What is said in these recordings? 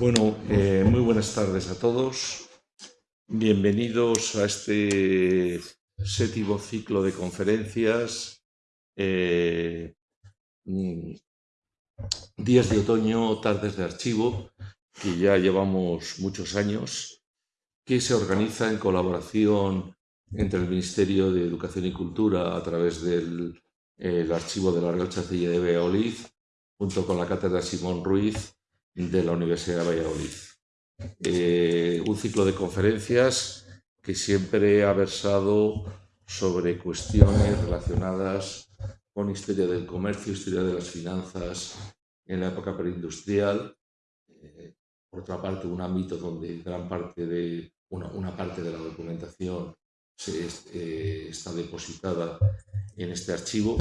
Bueno, eh, muy buenas tardes a todos. Bienvenidos a este séptimo ciclo de conferencias. Eh, mm, días de otoño, tardes de archivo, que ya llevamos muchos años, que se organiza en colaboración entre el Ministerio de Educación y Cultura a través del archivo de la Real Chancillería de Valladolid, junto con la Cátedra Simón Ruiz de la Universidad de Valladolid. Eh, un ciclo de conferencias que siempre ha versado sobre cuestiones relacionadas con historia del comercio, historia de las finanzas en la época preindustrial. Eh, por otra parte, un ámbito donde gran parte de, una, parte de la documentación se, eh, está depositada en este archivo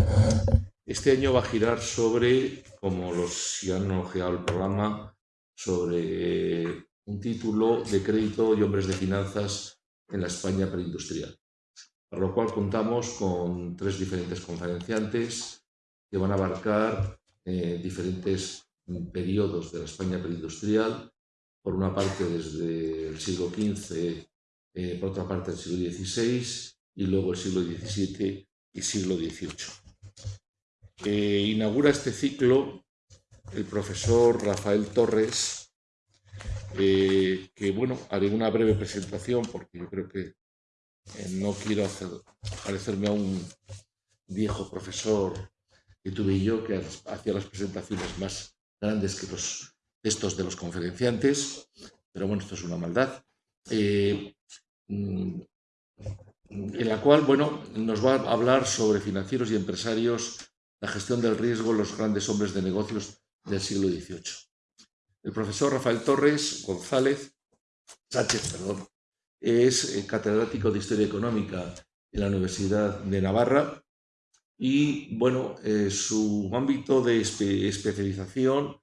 este año va a girar sobre, como los si han ojeado el programa, sobre un título de crédito y hombres de finanzas en la España preindustrial. Para lo cual contamos con tres diferentes conferenciantes que van a abarcar eh, diferentes periodos de la España preindustrial, por una parte desde el siglo XV, eh, por otra parte el siglo XVI y luego el siglo XVII y siglo XVIII inaugura este ciclo el profesor Rafael Torres, eh, que bueno, haré una breve presentación porque yo creo que eh, no quiero hacer, parecerme a un viejo profesor que tuve yo que hacía las presentaciones más grandes que los textos de los conferenciantes, pero bueno, esto es una maldad. Eh, mm, en la cual, bueno, nos va a hablar sobre financieros y empresarios la gestión del riesgo en los grandes hombres de negocios del siglo XVIII. El profesor Rafael Torres González, Sánchez, perdón, es catedrático de Historia Económica en la Universidad de Navarra y, bueno, eh, su ámbito de especialización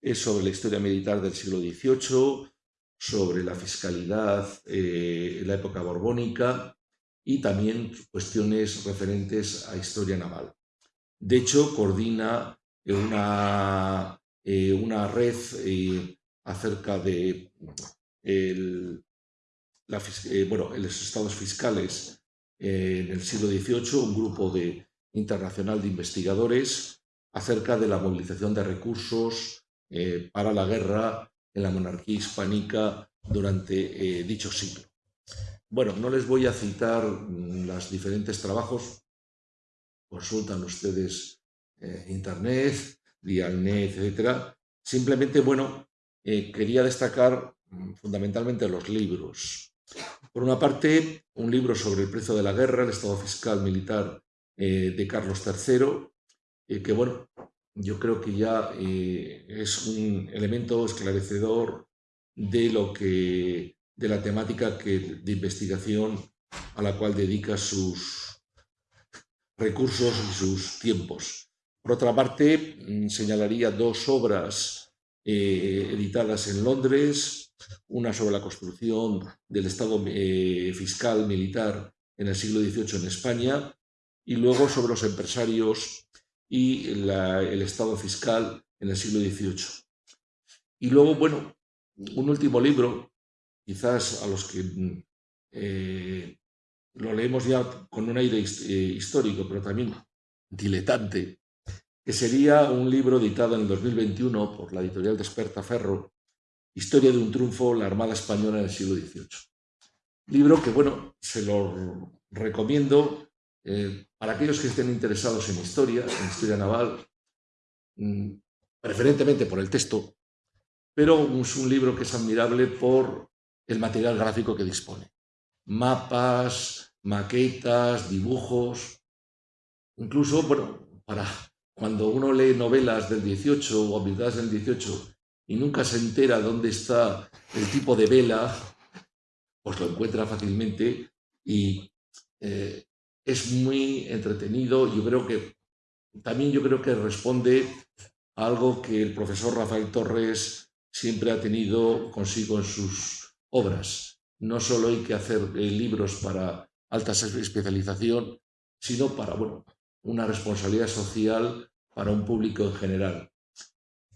es sobre la historia militar del siglo XVIII, sobre la fiscalidad eh, en la época borbónica y también cuestiones referentes a historia naval. De hecho, coordina una, eh, una red eh, acerca de el, eh, bueno, los estados fiscales en el siglo XVIII, un grupo de, internacional de investigadores acerca de la movilización de recursos para la guerra en la monarquía hispánica durante dicho siglo. Bueno, no les voy a citar mm, los diferentes trabajos consultan ustedes eh, internet, Dialnet, etcétera. Simplemente, bueno, eh, quería destacar mm, fundamentalmente los libros. Por una parte, un libro sobre el precio de la guerra, el estado fiscal militar eh, de Carlos III, que bueno, yo creo que ya es un elemento esclarecedor de lo que de la temática que, de investigación a la cual dedica sus, recursos y sus tiempos. Por otra parte, mm, señalaría dos obras eh, editadas en Londres, una sobre la construcción del Estado eh, fiscal militar en el siglo XVIII en España y luego sobre los empresarios y el Estado fiscal en el siglo XVIII. Y luego, bueno, un último libro, quizás a los que mm, eh, lo leemos ya con un aire eh, histórico, pero también diletante, que sería un libro editado en el 2021 por la editorial Ferro, Historia de un triunfo, la Armada Española en el siglo XVIII. Libro que, bueno, se lo recomiendo eh, para aquellos que estén interesados en historia, en historia naval, mm, preferentemente por el texto, pero es un libro que es admirable por el material gráfico que dispone. Mapas, maquetas, dibujos, incluso, bueno, para cuando uno lee novelas del 18 o habilidades del 18 y nunca se entera dónde está el tipo de vela, pues lo encuentra fácilmente y eh, es muy entretenido. Yo creo que también yo creo que responde a algo que el profesor Rafael Torres siempre ha tenido consigo en sus obras. No solo hay que hacer eh, libros para alta especialización, sino para bueno, una responsabilidad social para un público en general.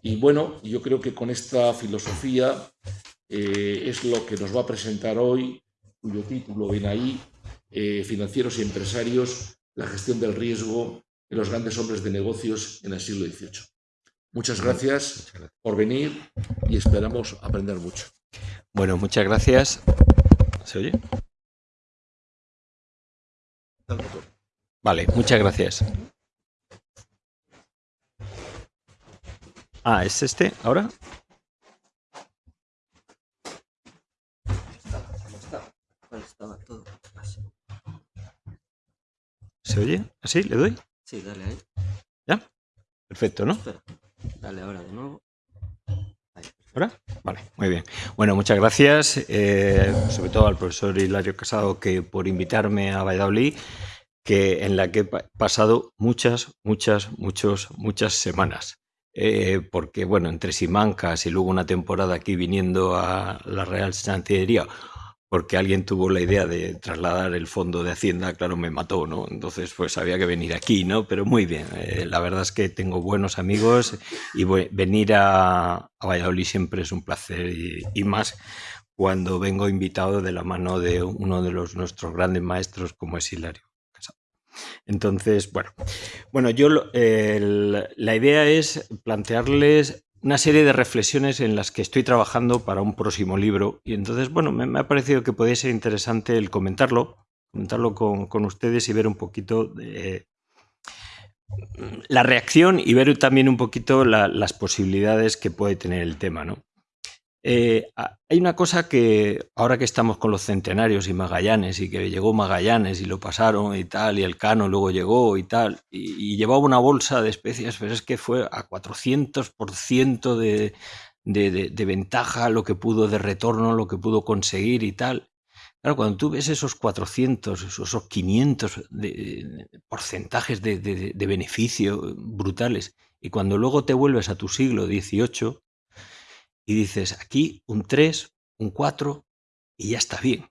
Y bueno, yo creo que con esta filosofía eh, es lo que nos va a presentar hoy, cuyo título ven ahí, eh, Financieros y Empresarios, la gestión del riesgo de los grandes hombres de negocios en el siglo XVIII. Muchas gracias por venir y esperamos aprender mucho. Bueno, muchas gracias. ¿Se oye? Vale, muchas gracias. Ah, ¿es este ahora? ¿Se oye? ¿Así? ¿Le doy? Sí, dale ahí. ¿Ya? Perfecto, ¿no? Dale ahora de nuevo. Vale, muy bien. Bueno, muchas gracias, eh, sobre todo al profesor Hilario Casado, que por invitarme a Valladolid, que en la que he pasado muchas, muchas, muchas, muchas semanas. Eh, porque, bueno, entre Simancas y luego una temporada aquí viniendo a la Real Santillería, porque alguien tuvo la idea de trasladar el fondo de Hacienda, claro, me mató, ¿no? Entonces, pues había que venir aquí, ¿no? Pero muy bien, eh, la verdad es que tengo buenos amigos y venir a, Valladolid siempre es un placer y, más cuando vengo invitado de la mano de uno de los nuestros grandes maestros como es Hilario. Entonces, bueno, bueno, yo la idea es plantearles una serie de reflexiones en las que estoy trabajando para un próximo libro. Y entonces, bueno, me, ha parecido que podría ser interesante el comentarlo, comentarlo con, ustedes y ver un poquito de, la reacción y ver también un poquito las posibilidades que puede tener el tema, ¿no? Eh, hay una cosa que ahora que estamos con los centenarios y Magallanes y que llegó Magallanes y lo pasaron y tal, y el Cano luego llegó y tal, y, llevaba una bolsa de especias, pero es que fue a 400% de, de, de, de ventaja lo que pudo de retorno, lo que pudo conseguir y tal. Claro, cuando tú ves esos 400, esos 500 de, porcentajes de, beneficio brutales, y cuando luego te vuelves a tu siglo XVIII, y dices aquí un 3, un 4 y ya está bien.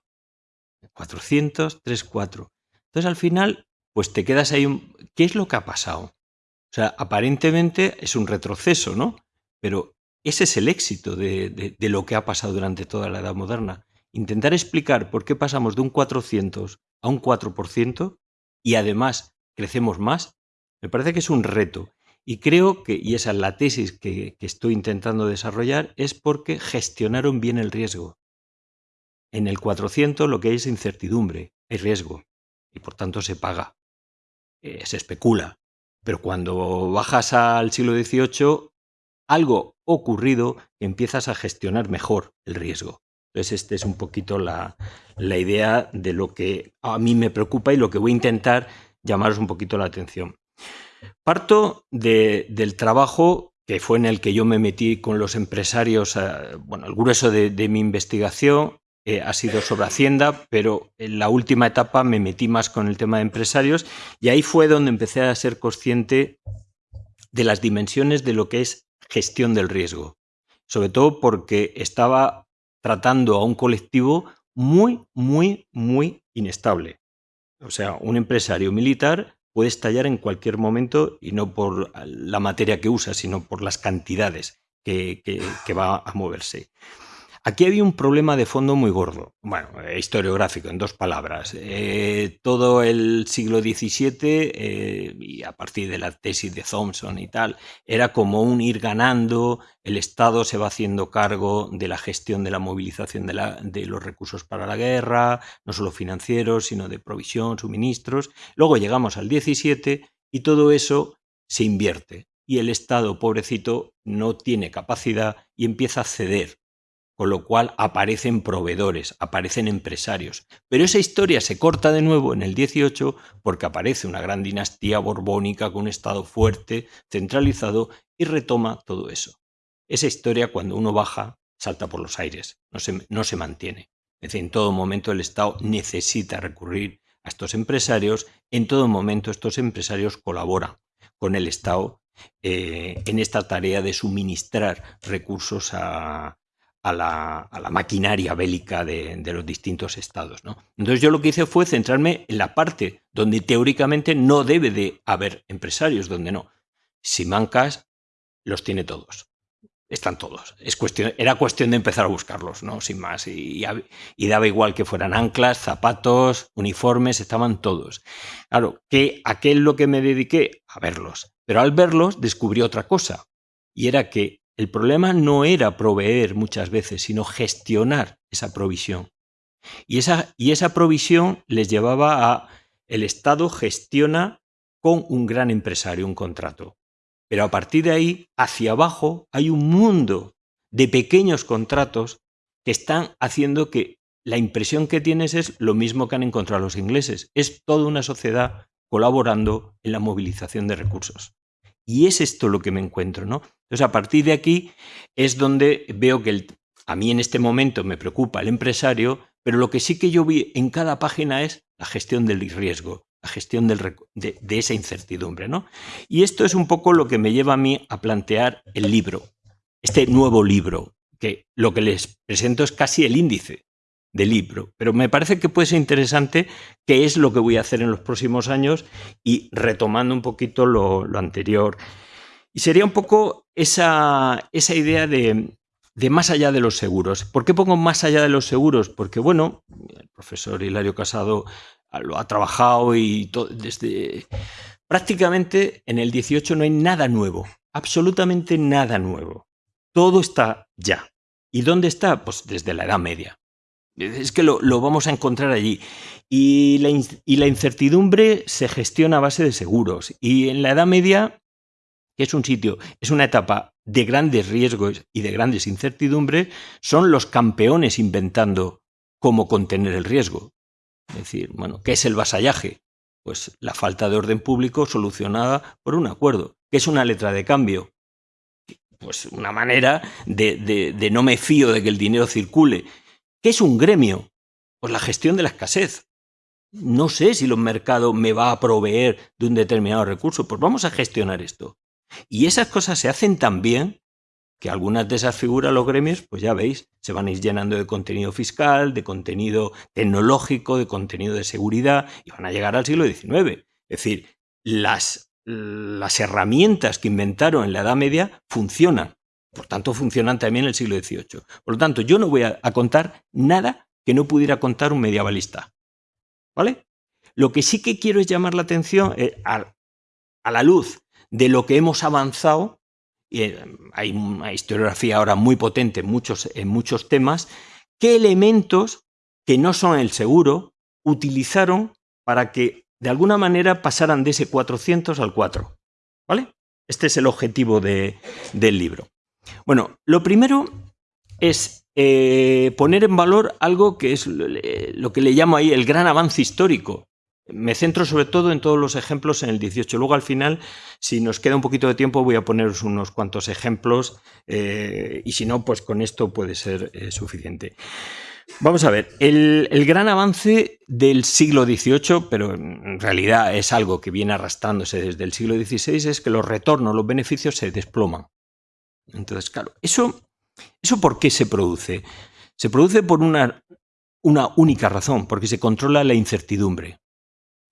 400, 3, 4. Entonces al final, pues te quedas ahí. Un... ¿Qué es lo que ha pasado? O sea, aparentemente es un retroceso, ¿no? Pero ese es el éxito de, de, de lo que ha pasado durante toda la Edad Moderna. Intentar explicar por qué pasamos de un 400 a un 4% y además crecemos más, me parece que es un reto. Y creo que, y esa es la tesis que, estoy intentando desarrollar, es porque gestionaron bien el riesgo. En el 400 lo que hay es incertidumbre, hay riesgo, y por tanto se paga, eh, se especula. Pero cuando bajas al siglo XVIII, algo ocurrido empiezas a gestionar mejor el riesgo. Entonces, esta es un poquito la, la idea de lo que a mí me preocupa y lo que voy a intentar llamaros un poquito la atención. Parto del trabajo que fue en el que yo me metí con los empresarios, eh, bueno, el grueso de, mi investigación eh, ha sido sobre Hacienda, pero en la última etapa me metí más con el tema de empresarios y ahí fue donde empecé a ser consciente de las dimensiones de lo que es gestión del riesgo, sobre todo porque estaba tratando a un colectivo muy, muy, muy inestable. O sea, un empresario militar puede estallar en cualquier momento y no por la materia que usa, sino por las cantidades que, que va a moverse. Aquí había un problema de fondo muy gordo, bueno, eh, historiográfico, en dos palabras. Eh, todo el siglo XVII, eh, y a partir de la tesis de Thompson y tal, era como un ir ganando, el Estado se va haciendo cargo de la gestión de la movilización de, de los recursos para la guerra, no solo financieros, sino de provisión, suministros. Luego llegamos al XVII y todo eso se invierte y el Estado, pobrecito, no tiene capacidad y empieza a ceder con lo cual aparecen proveedores, aparecen empresarios. Pero esa historia se corta de nuevo en el 18 porque aparece una gran dinastía borbónica con un Estado fuerte, centralizado, y retoma todo eso. Esa historia cuando uno baja salta por los aires, no se, no se mantiene. Es decir, en todo momento el Estado necesita recurrir a estos empresarios, en todo momento estos empresarios colaboran con el Estado eh, en esta tarea de suministrar recursos a, a la, maquinaria bélica de, los distintos estados. ¿no? Entonces yo lo que hice fue centrarme en la parte donde teóricamente no debe de haber empresarios, donde no. Simancas los tiene todos. están todos. Es cuestión, era cuestión de empezar a buscarlos, ¿no? Sin más. Y, y, daba igual que fueran anclas, zapatos, uniformes, estaban todos. Claro, que aquel lo que me dediqué a verlos. Pero al verlos descubrí otra cosa. Y era que el problema no era proveer muchas veces, sino gestionar esa provisión. Y esa, y esa provisión les llevaba a el Estado gestiona con un gran empresario un contrato. Pero a partir de ahí, hacia abajo, hay un mundo de pequeños contratos que están haciendo que la impresión que tienes es lo mismo que han encontrado los ingleses. Es toda una sociedad colaborando en la movilización de recursos. Y es esto lo que me encuentro, ¿no? Entonces, a partir de aquí es donde veo que a mí en este momento me preocupa el empresario, pero lo que sí que yo vi en cada página es la gestión del riesgo, la gestión de, de, esa incertidumbre. ¿no? Y esto es un poco lo que me lleva a mí a plantear el libro, este nuevo libro, que lo que les presento es casi el índice del libro, pero me parece que puede ser interesante qué es lo que voy a hacer en los próximos años y retomando un poquito lo, anterior. Y sería un poco esa, esa idea de, de más allá de los seguros. ¿Por qué pongo más allá de los seguros? Porque, bueno, el profesor Hilario Casado lo ha trabajado y desde prácticamente en el 18 no hay nada nuevo, absolutamente nada nuevo. Todo está ya. ¿Y dónde está? Pues desde la Edad Media. Es que lo, vamos a encontrar allí. Y la, y la, incertidumbre se gestiona a base de seguros. Y en la Edad Media, que es un sitio, es una etapa de grandes riesgos y de grandes incertidumbres, son los campeones inventando cómo contener el riesgo. Es decir, bueno, ¿qué es el vasallaje? Pues la falta de orden público solucionada por un acuerdo. ¿Qué es una letra de cambio? Pues una manera de, de no me fío de que el dinero circule. ¿Qué es un gremio? Pues la gestión de la escasez. No sé si los mercados me va a proveer de un determinado recurso. Pues vamos a gestionar esto. Y esas cosas se hacen tan bien que algunas de esas figuras, los gremios, pues ya veis, se van a ir llenando de contenido fiscal, de contenido tecnológico, de contenido de seguridad, y van a llegar al siglo XIX. Es decir, las, las herramientas que inventaron en la Edad Media funcionan. Por tanto, funcionan también en el siglo XVIII. Por lo tanto, yo no voy a, contar nada que no pudiera contar un medievalista. ¿Vale? Lo que sí que quiero es llamar la atención eh, a, la luz de lo que hemos avanzado y eh, hay una historiografía ahora muy potente en muchos, en muchos temas, qué elementos que no son el seguro utilizaron para que de alguna manera pasaran de ese 400 al 4. ¿Vale? Este es el objetivo de, del libro. Bueno, lo primero es eh, poner en valor algo que es lo que le llamo ahí el gran avance histórico me centro sobre todo en todos los ejemplos en el 18. Luego al final, si nos queda un poquito de tiempo, voy a poneros unos cuantos ejemplos eh, y si no, pues con esto puede ser eh, suficiente. Vamos a ver, el, gran avance del siglo XVIII, pero en realidad es algo que viene arrastrándose desde el siglo XVI, es que los retornos, los beneficios se desploman. Entonces, claro, ¿eso, eso por qué se produce? Se produce por una, una única razón, porque se controla la incertidumbre.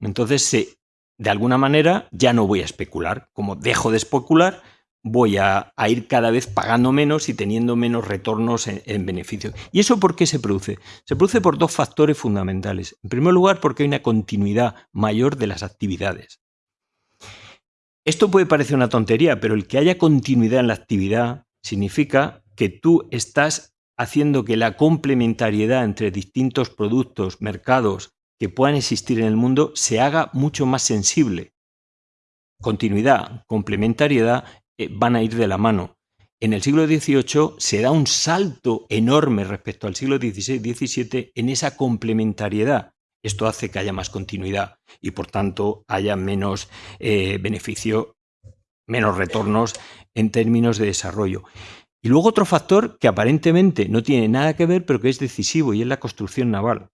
Entonces, de alguna manera, ya no voy a especular. Como dejo de especular, voy a, ir cada vez pagando menos y teniendo menos retornos en, en, beneficio. ¿Y eso por qué se produce? Se produce por dos factores fundamentales. En primer lugar, porque hay una continuidad mayor de las actividades. Esto puede parecer una tontería, pero el que haya continuidad en la actividad significa que tú estás haciendo que la complementariedad entre distintos productos, mercados que puedan existir en el mundo se haga mucho más sensible. Continuidad, complementariedad eh, van a ir de la mano. En el siglo XVIII se da un salto enorme respecto al siglo XVI-XVII en esa complementariedad. Esto hace que haya más continuidad y por tanto haya menos eh, beneficio, menos retornos en términos de desarrollo. Y luego otro factor que aparentemente no tiene nada que ver, pero que es decisivo, y es la construcción naval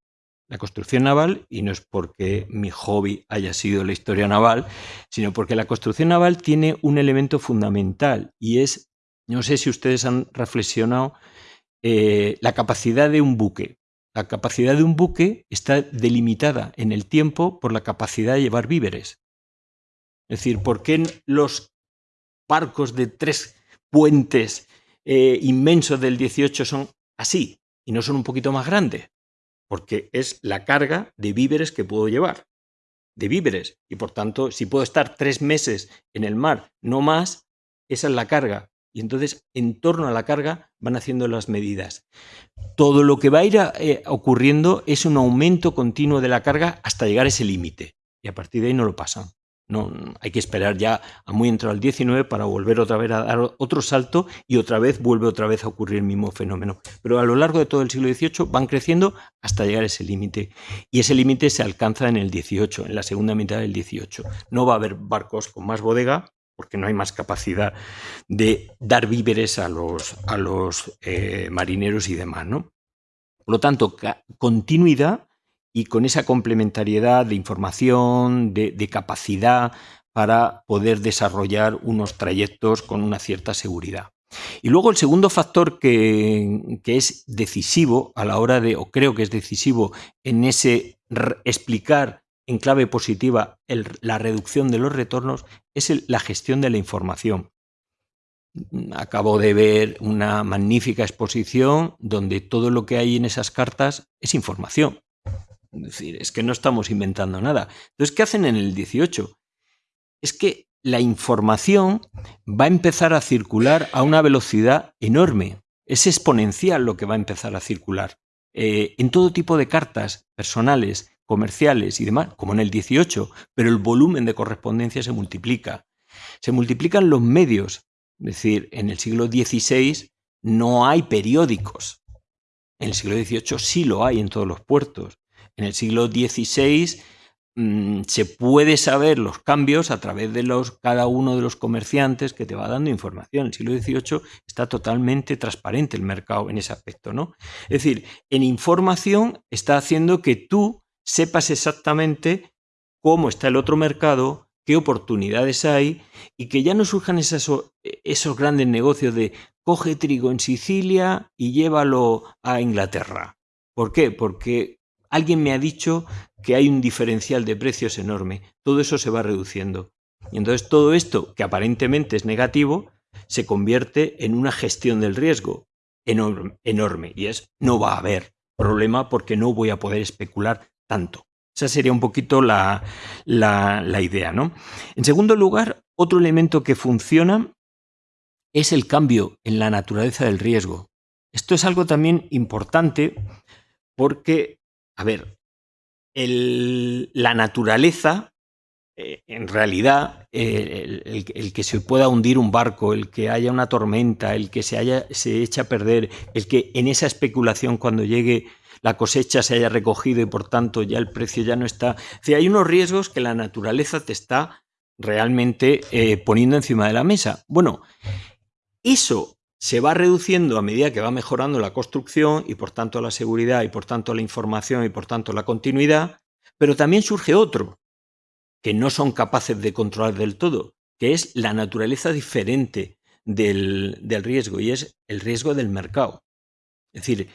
la construcción naval, y no es porque mi hobby haya sido la historia naval, sino porque la construcción naval tiene un elemento fundamental y es, no sé si ustedes han reflexionado, eh, la capacidad de un buque. La capacidad de un buque está delimitada en el tiempo por la capacidad de llevar víveres. Es decir, ¿por qué los barcos de tres puentes eh, inmensos del 18 son así y no son un poquito más grandes, porque es la carga de víveres que puedo llevar, de víveres, y por tanto, si puedo estar tres meses en el mar, no más, esa es la carga. Y entonces, en torno a la carga, van haciendo las medidas. Todo lo que va a ir eh, ocurriendo es un aumento continuo de la carga hasta llegar a ese límite. Y a partir de ahí no lo pasan. No, hay que esperar ya a muy entrar al 19 para volver otra vez a dar otro salto y otra vez vuelve otra vez a ocurrir el mismo fenómeno. Pero a lo largo de todo el siglo XVIII van creciendo hasta llegar a ese límite. Y ese límite se alcanza en el XVIII, en la segunda mitad del XVIII. No va a haber barcos con más bodega porque no hay más capacidad de dar víveres a los, a los eh, marineros y demás. ¿no? Por lo tanto, continuidad y con esa complementariedad de información, de, capacidad para poder desarrollar unos trayectos con una cierta seguridad. Y luego el segundo factor que, es decisivo a la hora de, o creo que es decisivo en ese explicar en clave positiva la reducción de los retornos, es la gestión de la información. Acabo de ver una magnífica exposición donde todo lo que hay en esas cartas es información. Es decir, es que no estamos inventando nada. Entonces, ¿qué hacen en el 18? Es que la información va a empezar a circular a una velocidad enorme. Es exponencial lo que va a empezar a circular. Eh, en todo tipo de cartas personales, comerciales y demás, como en el 18, pero el volumen de correspondencia se multiplica. Se multiplican los medios. Es decir, en el siglo XVI no hay periódicos. En el siglo XVIII sí lo hay en todos los puertos. En el siglo XVI mm, se puede saber los cambios a través de los, cada uno de los comerciantes que te va dando información. En el siglo XVIII está totalmente transparente el mercado en ese aspecto. ¿no? Es decir, en información está haciendo que tú sepas exactamente cómo está el otro mercado, qué oportunidades hay y que ya no surjan esos, esos grandes negocios de coge trigo en Sicilia y llévalo a Inglaterra. ¿Por qué? Porque alguien me ha dicho que hay un diferencial de precios enorme. Todo eso se va reduciendo. Y entonces todo esto, que aparentemente es negativo, se convierte en una gestión del riesgo enorme. Y es, no va a haber problema porque no voy a poder especular tanto. Esa sería un poquito la, la idea. ¿no? En segundo lugar, otro elemento que funciona es el cambio en la naturaleza del riesgo. Esto es algo también importante porque a ver, la naturaleza, eh, en realidad, eh, el, que se pueda hundir un barco, el que haya una tormenta, el que se, haya, se echa a perder, el que en esa especulación cuando llegue la cosecha se haya recogido y por tanto ya el precio ya no está. hay unos riesgos que la naturaleza te está realmente eh, poniendo encima de la mesa. Bueno, eso se va reduciendo a medida que va mejorando la construcción y por tanto la seguridad y por tanto la información y por tanto la continuidad, pero también surge otro que no son capaces de controlar del todo, que es la naturaleza diferente del, riesgo y es el riesgo del mercado. Es decir,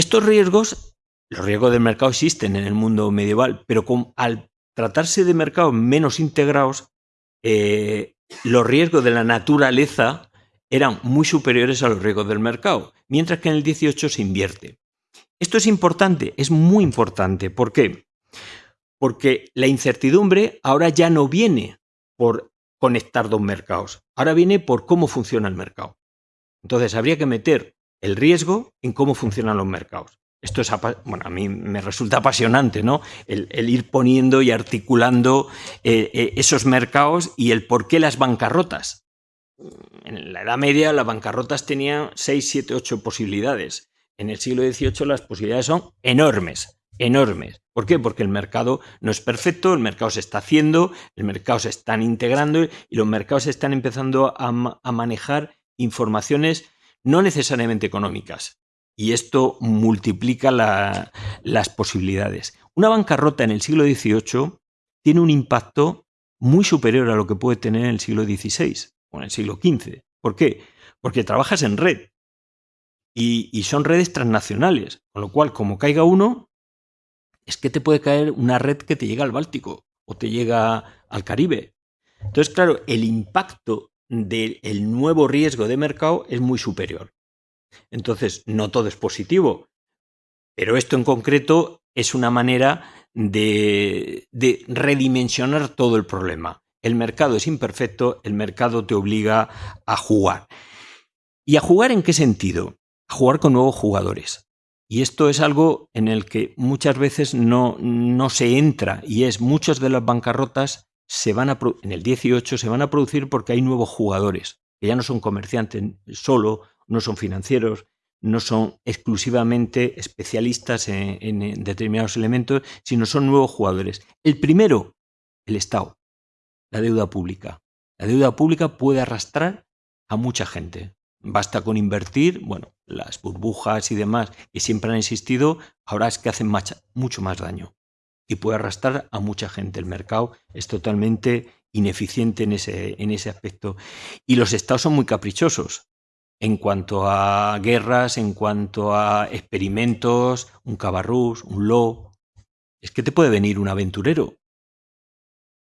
estos riesgos, los riesgos del mercado existen en el mundo medieval, pero al tratarse de mercados menos integrados, eh, los riesgos de la naturaleza eran muy superiores a los riesgos del mercado, mientras que en el 18 se invierte. Esto es importante, es muy importante. ¿Por qué? Porque la incertidumbre ahora ya no viene por conectar dos mercados, ahora viene por cómo funciona el mercado. Entonces habría que meter el riesgo en cómo funcionan los mercados. Esto es, bueno, a mí me resulta apasionante, ¿no? El, ir poniendo y articulando eh, eh, esos mercados y el por qué las bancarrotas en la Edad Media las bancarrotas tenían 6, 7, 8 posibilidades. En el siglo XVIII las posibilidades son enormes, enormes. ¿Por qué? Porque el mercado no es perfecto, el mercado se está haciendo, el mercado se están integrando y los mercados están empezando a, manejar informaciones no necesariamente económicas. Y esto multiplica las posibilidades. Una bancarrota en el siglo XVIII tiene un impacto muy superior a lo que puede tener en el siglo XVI o en el siglo XV. ¿Por qué? Porque trabajas en red y, son redes transnacionales, con lo cual, como caiga uno, es que te puede caer una red que te llega al Báltico o te llega al Caribe. Entonces, claro, el impacto del nuevo riesgo de mercado es muy superior. Entonces, no todo es positivo, pero esto en concreto es una manera de, de redimensionar todo el problema. El mercado es imperfecto, el mercado te obliga a jugar. ¿Y a jugar en qué sentido? A jugar con nuevos jugadores. Y esto es algo en el que muchas veces no, no se entra y es muchas de las bancarrotas se van a en el 18 se van a producir porque hay nuevos jugadores, que ya no son comerciantes solo, no son financieros, no son exclusivamente especialistas en, determinados elementos, sino son nuevos jugadores. El primero, el Estado, la deuda pública. La deuda pública puede arrastrar a mucha gente. Basta con invertir, bueno, las burbujas y demás que siempre han existido, ahora es que hacen mucho más daño. Y puede arrastrar a mucha gente. El mercado es totalmente ineficiente en ese, en ese aspecto. Y los estados son muy caprichosos en cuanto a guerras, en cuanto a experimentos, un cabarrús, un lo. Es que te puede venir un aventurero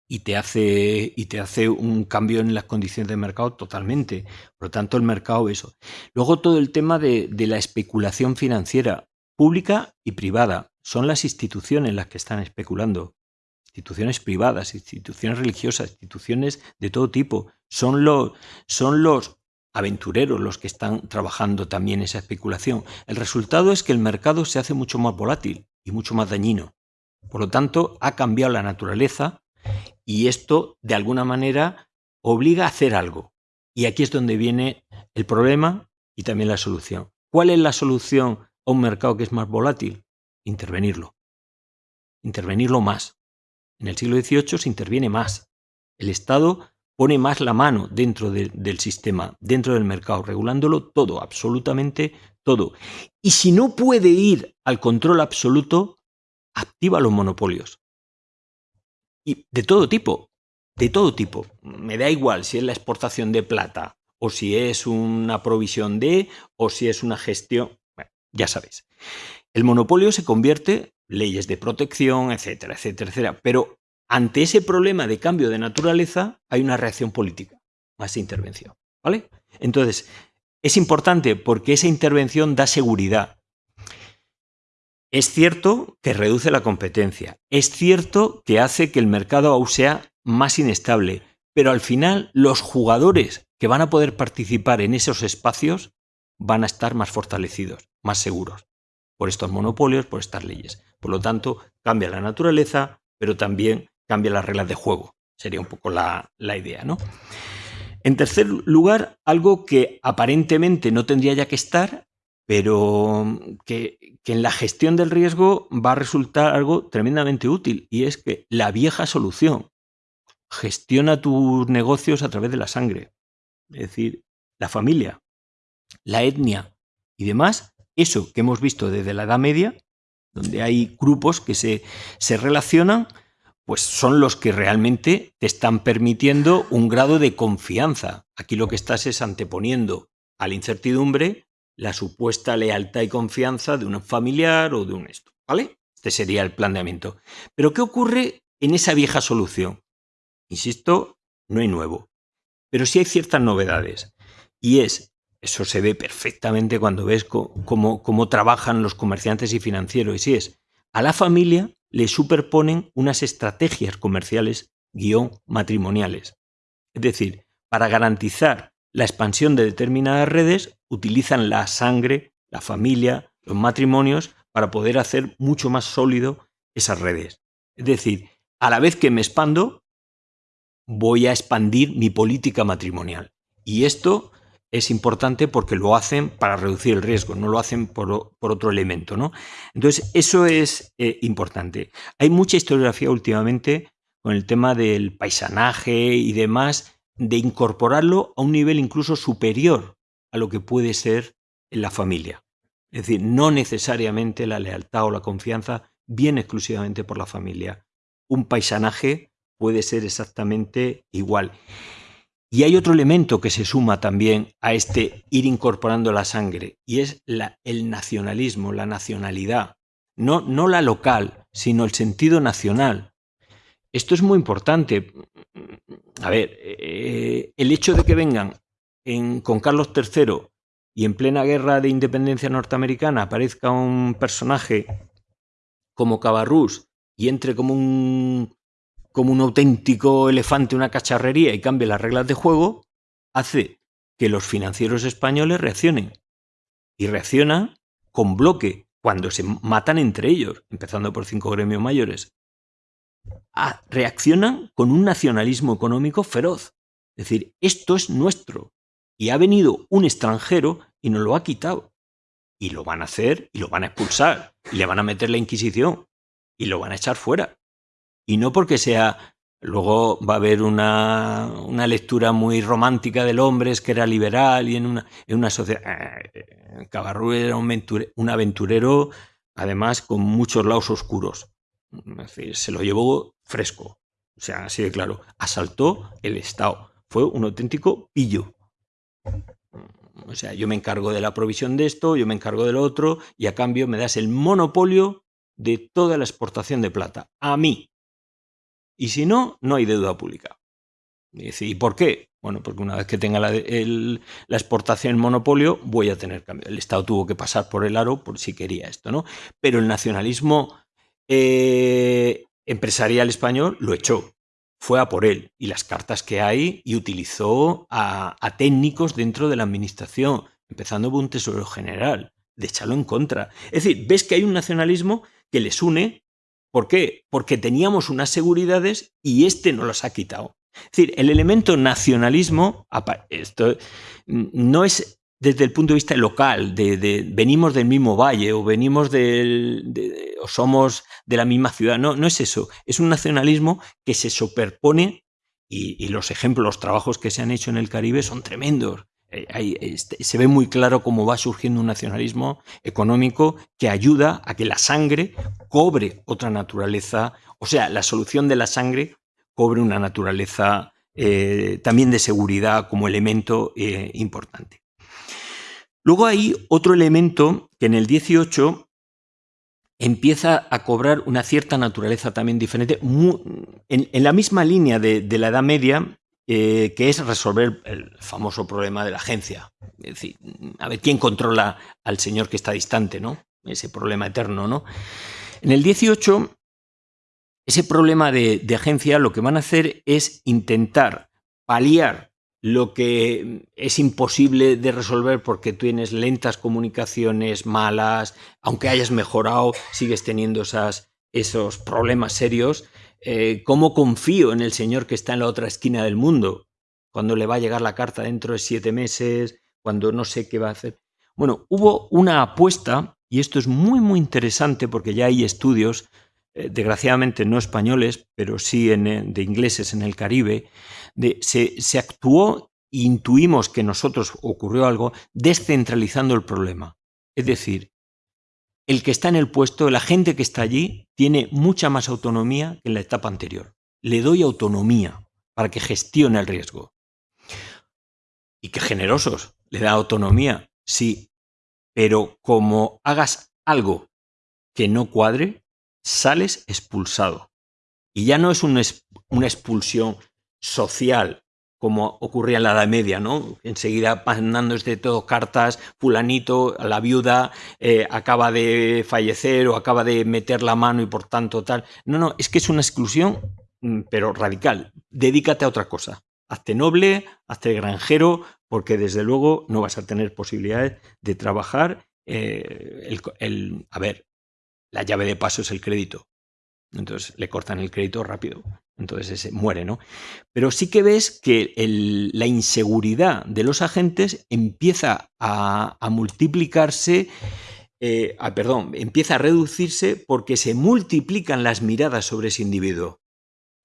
y te hace, y te hace un cambio en las condiciones de mercado totalmente. Por lo tanto, el mercado, eso. Luego todo el tema de, de la especulación financiera, pública y privada. Son las instituciones las que están especulando. Instituciones privadas, instituciones religiosas, instituciones de todo tipo. Son los, son los aventureros los que están trabajando también esa especulación. El resultado es que el mercado se hace mucho más volátil y mucho más dañino. Por lo tanto, ha cambiado la naturaleza y esto, de alguna manera, obliga a hacer algo. Y aquí es donde viene el problema y también la solución. ¿Cuál es la solución a un mercado que es más volátil? Intervenirlo. Intervenirlo más. En el siglo XVIII se interviene más. El Estado pone más la mano dentro del sistema, dentro del mercado, regulándolo todo, absolutamente todo. Y si no puede ir al control absoluto, activa los monopolios. Y de todo tipo, de todo tipo. Me da igual si es la exportación de plata, o si es una provisión de, o si es una gestión. Bueno, ya sabéis. El monopolio se convierte, leyes de protección, etcétera, etcétera, etcétera. Pero ante ese problema de cambio de naturaleza hay una reacción política, más intervención. ¿Vale? Entonces, es importante porque esa intervención da seguridad. Es cierto que reduce la competencia, es cierto que hace que el mercado aún sea más inestable, pero al final los jugadores que van a poder participar en esos espacios van a estar más fortalecidos, más seguros, por estos monopolios, por estas leyes. Por lo tanto, cambia la naturaleza, pero también cambia las reglas de juego. Sería un poco la, idea, ¿no? En tercer lugar, algo que aparentemente no tendría ya que estar, pero que, que, en la gestión del riesgo va a resultar algo tremendamente útil, y es que la vieja solución gestiona tus negocios a través de la sangre, es decir, la familia, la etnia y demás, eso que hemos visto desde la Edad Media, donde hay grupos que se, se relacionan pues son los que realmente te están permitiendo un grado de confianza. Aquí lo que estás es anteponiendo a la incertidumbre la supuesta lealtad y confianza de un familiar o de un esto, ¿vale? Este sería el planteamiento. Pero ¿qué ocurre en esa vieja solución? Insisto, no hay nuevo, pero sí hay ciertas novedades. Y es, eso se ve perfectamente cuando ves cómo, cómo trabajan los comerciantes y financieros, y es, a la familia le superponen unas estrategias comerciales guion matrimoniales. Es decir, para garantizar la expansión de determinadas redes, utilizan la sangre, la familia, los matrimonios, para poder hacer mucho más sólido esas redes. Es decir, a la vez que me expando, voy a expandir mi política matrimonial. Y esto es importante porque lo hacen para reducir el riesgo, no lo hacen por, otro elemento. ¿no? Entonces, eso es eh, importante. Hay mucha historiografía últimamente con el tema del paisanaje y demás, de incorporarlo a un nivel incluso superior a lo que puede ser en la familia. Es decir, no necesariamente la lealtad o la confianza viene exclusivamente por la familia. Un paisanaje puede ser exactamente igual. Y hay otro elemento que se suma también a este ir incorporando la sangre, y es el nacionalismo, la nacionalidad. No, no la local, sino el sentido nacional. esto es muy importante. A ver, eh, el hecho de que vengan con Carlos III y en plena guerra de independencia norteamericana aparezca un personaje como Cabarrús y entre como un, como un auténtico elefante, una cacharrería y cambie las reglas de juego, hace que los financieros españoles reaccionen. Y reaccionan con bloque, cuando se matan entre ellos, empezando por cinco gremios mayores. Ah, reaccionan con un nacionalismo económico feroz. Es decir, esto es nuestro. Y ha venido un extranjero y nos lo ha quitado. Y lo van a hacer y lo van a expulsar. Y le van a meter la Inquisición. Y lo van a echar fuera. Y no porque sea... Luego va a haber una, una lectura muy romántica del hombre, es que era liberal y en una, en una sociedad... Eh, Cabarrú era un, aventurero, además, con muchos lados oscuros. se lo llevó fresco. O sea, así de claro. Asaltó el Estado. Fue un auténtico pillo. O sea, yo me encargo de la provisión de esto, yo me encargo del otro, y a cambio me das el monopolio de toda la exportación de plata. A mí. Y si no, no hay deuda pública. Y por qué? Bueno, porque una vez que tenga la, exportación el monopolio, voy a tener cambio. El Estado tuvo que pasar por el aro por si quería esto, ¿no? Pero el nacionalismo eh, empresarial español lo echó fue a por él y las cartas que hay y utilizó a, técnicos dentro de la administración, empezando por un tesoro general, de echarlo en contra. Es decir, ves que hay un nacionalismo que les une. ¿Por qué? Porque teníamos unas seguridades y este no las ha quitado. Es decir, el elemento nacionalismo, esto no es desde el punto de vista local, de, venimos del mismo valle o venimos de, o somos de la misma ciudad. No, no es eso. Es un nacionalismo que se superpone y, los ejemplos, los trabajos que se han hecho en el Caribe son tremendos. Eh, este, se ve muy claro cómo va surgiendo un nacionalismo económico que ayuda a que la sangre cobre otra naturaleza, o sea, la solución de la sangre cobre una naturaleza eh, también de seguridad como elemento eh, importante. Luego hay otro elemento que en el 18 empieza a cobrar una cierta naturaleza también diferente, en, la misma línea de, la Edad Media, eh, que es resolver el famoso problema de la agencia. Es decir, a ver quién controla al señor que está distante, ¿no? Ese problema eterno, ¿no? En el 18, ese problema de agencia lo que van a hacer es intentar paliar lo que es imposible de resolver porque tienes lentas comunicaciones malas, aunque hayas mejorado, sigues teniendo esas, esos problemas serios. Eh, ¿Cómo confío en el Señor que está en la otra esquina del mundo? Cuando le va a llegar la carta dentro de siete meses, cuando no sé qué va a hacer. Bueno, hubo una apuesta, y esto es muy, muy interesante porque ya hay estudios, eh, desgraciadamente no españoles, pero sí en, de ingleses en el Caribe, se, actuó e intuimos que nosotros ocurrió algo descentralizando el problema. Es decir, el que está en el puesto, la gente que está allí, tiene mucha más autonomía que en la etapa anterior. Le doy autonomía para que gestione el riesgo. Y qué generosos, le da autonomía, sí, pero como hagas algo que no cuadre, sales expulsado. Y ya no es una expulsión social, como ocurría en la Edad Media, ¿no? Enseguida mandando de todo cartas, fulanito, la viuda eh, acaba de fallecer o acaba de meter la mano y por tanto tal. No, no, es que es una exclusión, mm, pero radical. Dedícate a otra cosa. Hazte noble, hazte granjero, porque desde luego no vas a tener posibilidades de trabajar. Eh, el, a ver, la llave de paso es el crédito. Entonces le cortan el crédito rápido. Entonces ese muere, ¿no? Pero sí que ves que la inseguridad de los agentes empieza a, multiplicarse, eh, ah, perdón, empieza a reducirse porque se multiplican las miradas sobre ese individuo.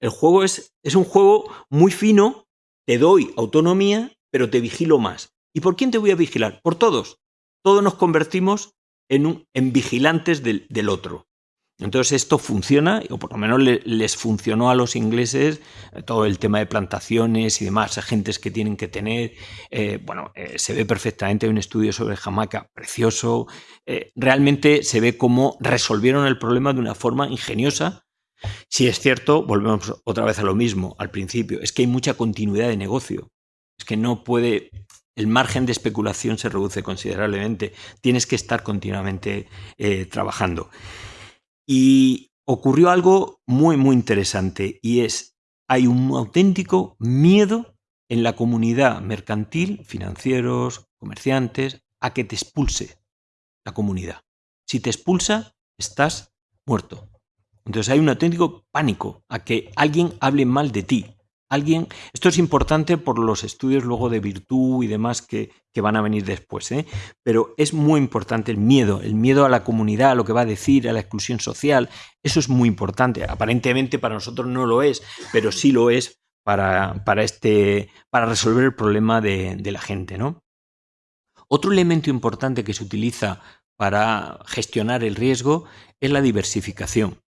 El juego es, es un juego muy fino, te doy autonomía, pero te vigilo más. ¿Y por quién te voy a vigilar? Por todos. Todos nos convertimos en, vigilantes del otro. Entonces esto funciona, o por lo menos les funcionó a los ingleses eh, todo el tema de plantaciones y demás, agentes que tienen que tener. Eh, bueno, eh, se ve perfectamente un estudio sobre Jamaica, precioso. realmente se ve cómo resolvieron el problema de una forma ingeniosa, Si es cierto, volvemos otra vez a lo mismo, al principio, es que hay mucha continuidad de negocio. Es que no puede, el margen de especulación se reduce considerablemente. Tienes que estar continuamente trabajando. Y ocurrió algo muy, muy interesante y es, hay un auténtico miedo en la comunidad mercantil, financieros, comerciantes, a que te expulse la comunidad. Si te expulsa, estás muerto. Entonces hay un auténtico pánico a que alguien hable mal de ti. Alguien, esto es importante por los estudios luego de virtud y demás que, van a venir después, ¿eh? pero es muy importante el miedo, el miedo a la comunidad, a lo que va a decir, a la exclusión social, eso es muy importante. Aparentemente para nosotros no lo es, pero sí lo es para, para, este, para resolver el problema de, de la gente. ¿no? Otro elemento importante que se utiliza para gestionar el riesgo es la diversificación.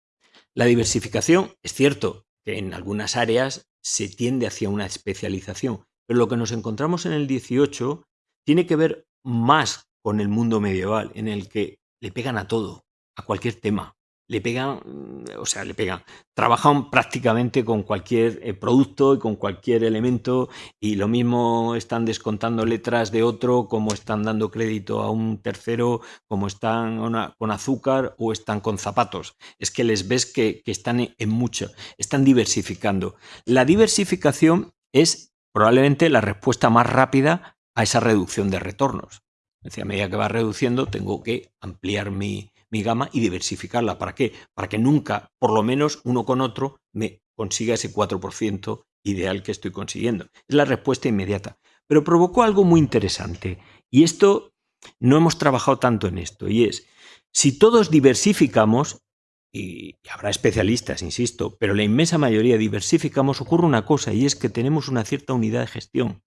La diversificación es cierto que en algunas áreas se tiende hacia una especialización, pero lo que nos encontramos en el 18 tiene que ver más con el mundo medieval, en el que le pegan a todo, a cualquier tema le pegan, mm, o sea, le pegan, trabajan prácticamente con cualquier eh, producto y con cualquier elemento y lo mismo están descontando letras de otro, como están dando crédito a un tercero, como están con azúcar o están con zapatos. Es que les ves que, están en mucho, están diversificando. La diversificación es probablemente la respuesta más rápida a esa reducción de retornos. a medida que va reduciendo, tengo que ampliar mi, mi gama y diversificarla. ¿Para qué? Para que nunca, por lo menos uno con otro, me consiga ese 4% ideal que estoy consiguiendo. Es la respuesta inmediata. Pero provocó algo muy interesante. Y esto, no hemos trabajado tanto en esto. Y es, si todos diversificamos, y, habrá especialistas, insisto, pero la inmensa mayoría diversificamos, ocurre una cosa, y es que tenemos una cierta unidad de gestión.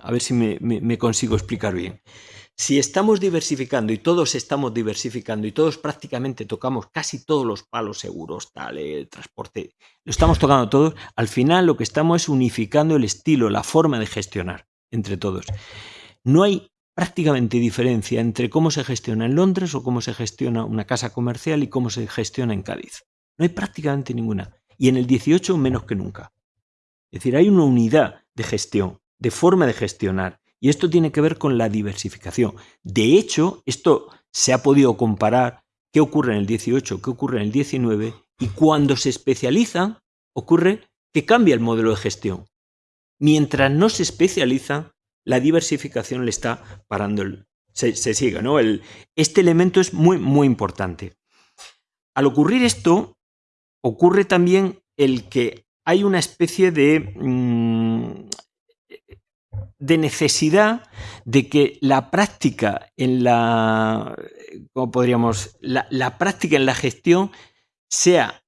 A ver si me consigo explicar bien. Si estamos diversificando y todos estamos diversificando y todos prácticamente tocamos casi todos los palos seguros, tal, el transporte, lo estamos tocando todos, al final lo que estamos es unificando el estilo, la forma de gestionar entre todos. No hay prácticamente diferencia entre cómo se gestiona en Londres o cómo se gestiona una casa comercial y cómo se gestiona en Cádiz. No hay prácticamente ninguna. Y en el 18 menos que nunca. Es decir, hay una unidad de gestión, de forma de gestionar, y esto tiene que ver con la diversificación. De hecho, esto se ha podido comparar qué ocurre en el 18, qué ocurre en el 19, y cuando se especializan, ocurre que cambia el modelo de gestión. Mientras no se especializan, la diversificación le está parando el, se, sigue, ¿no? Este elemento es muy, muy importante. Al ocurrir esto, ocurre también el que hay una especie de mm, de necesidad de que la práctica en la, ¿cómo podríamos? La, práctica en la gestión sea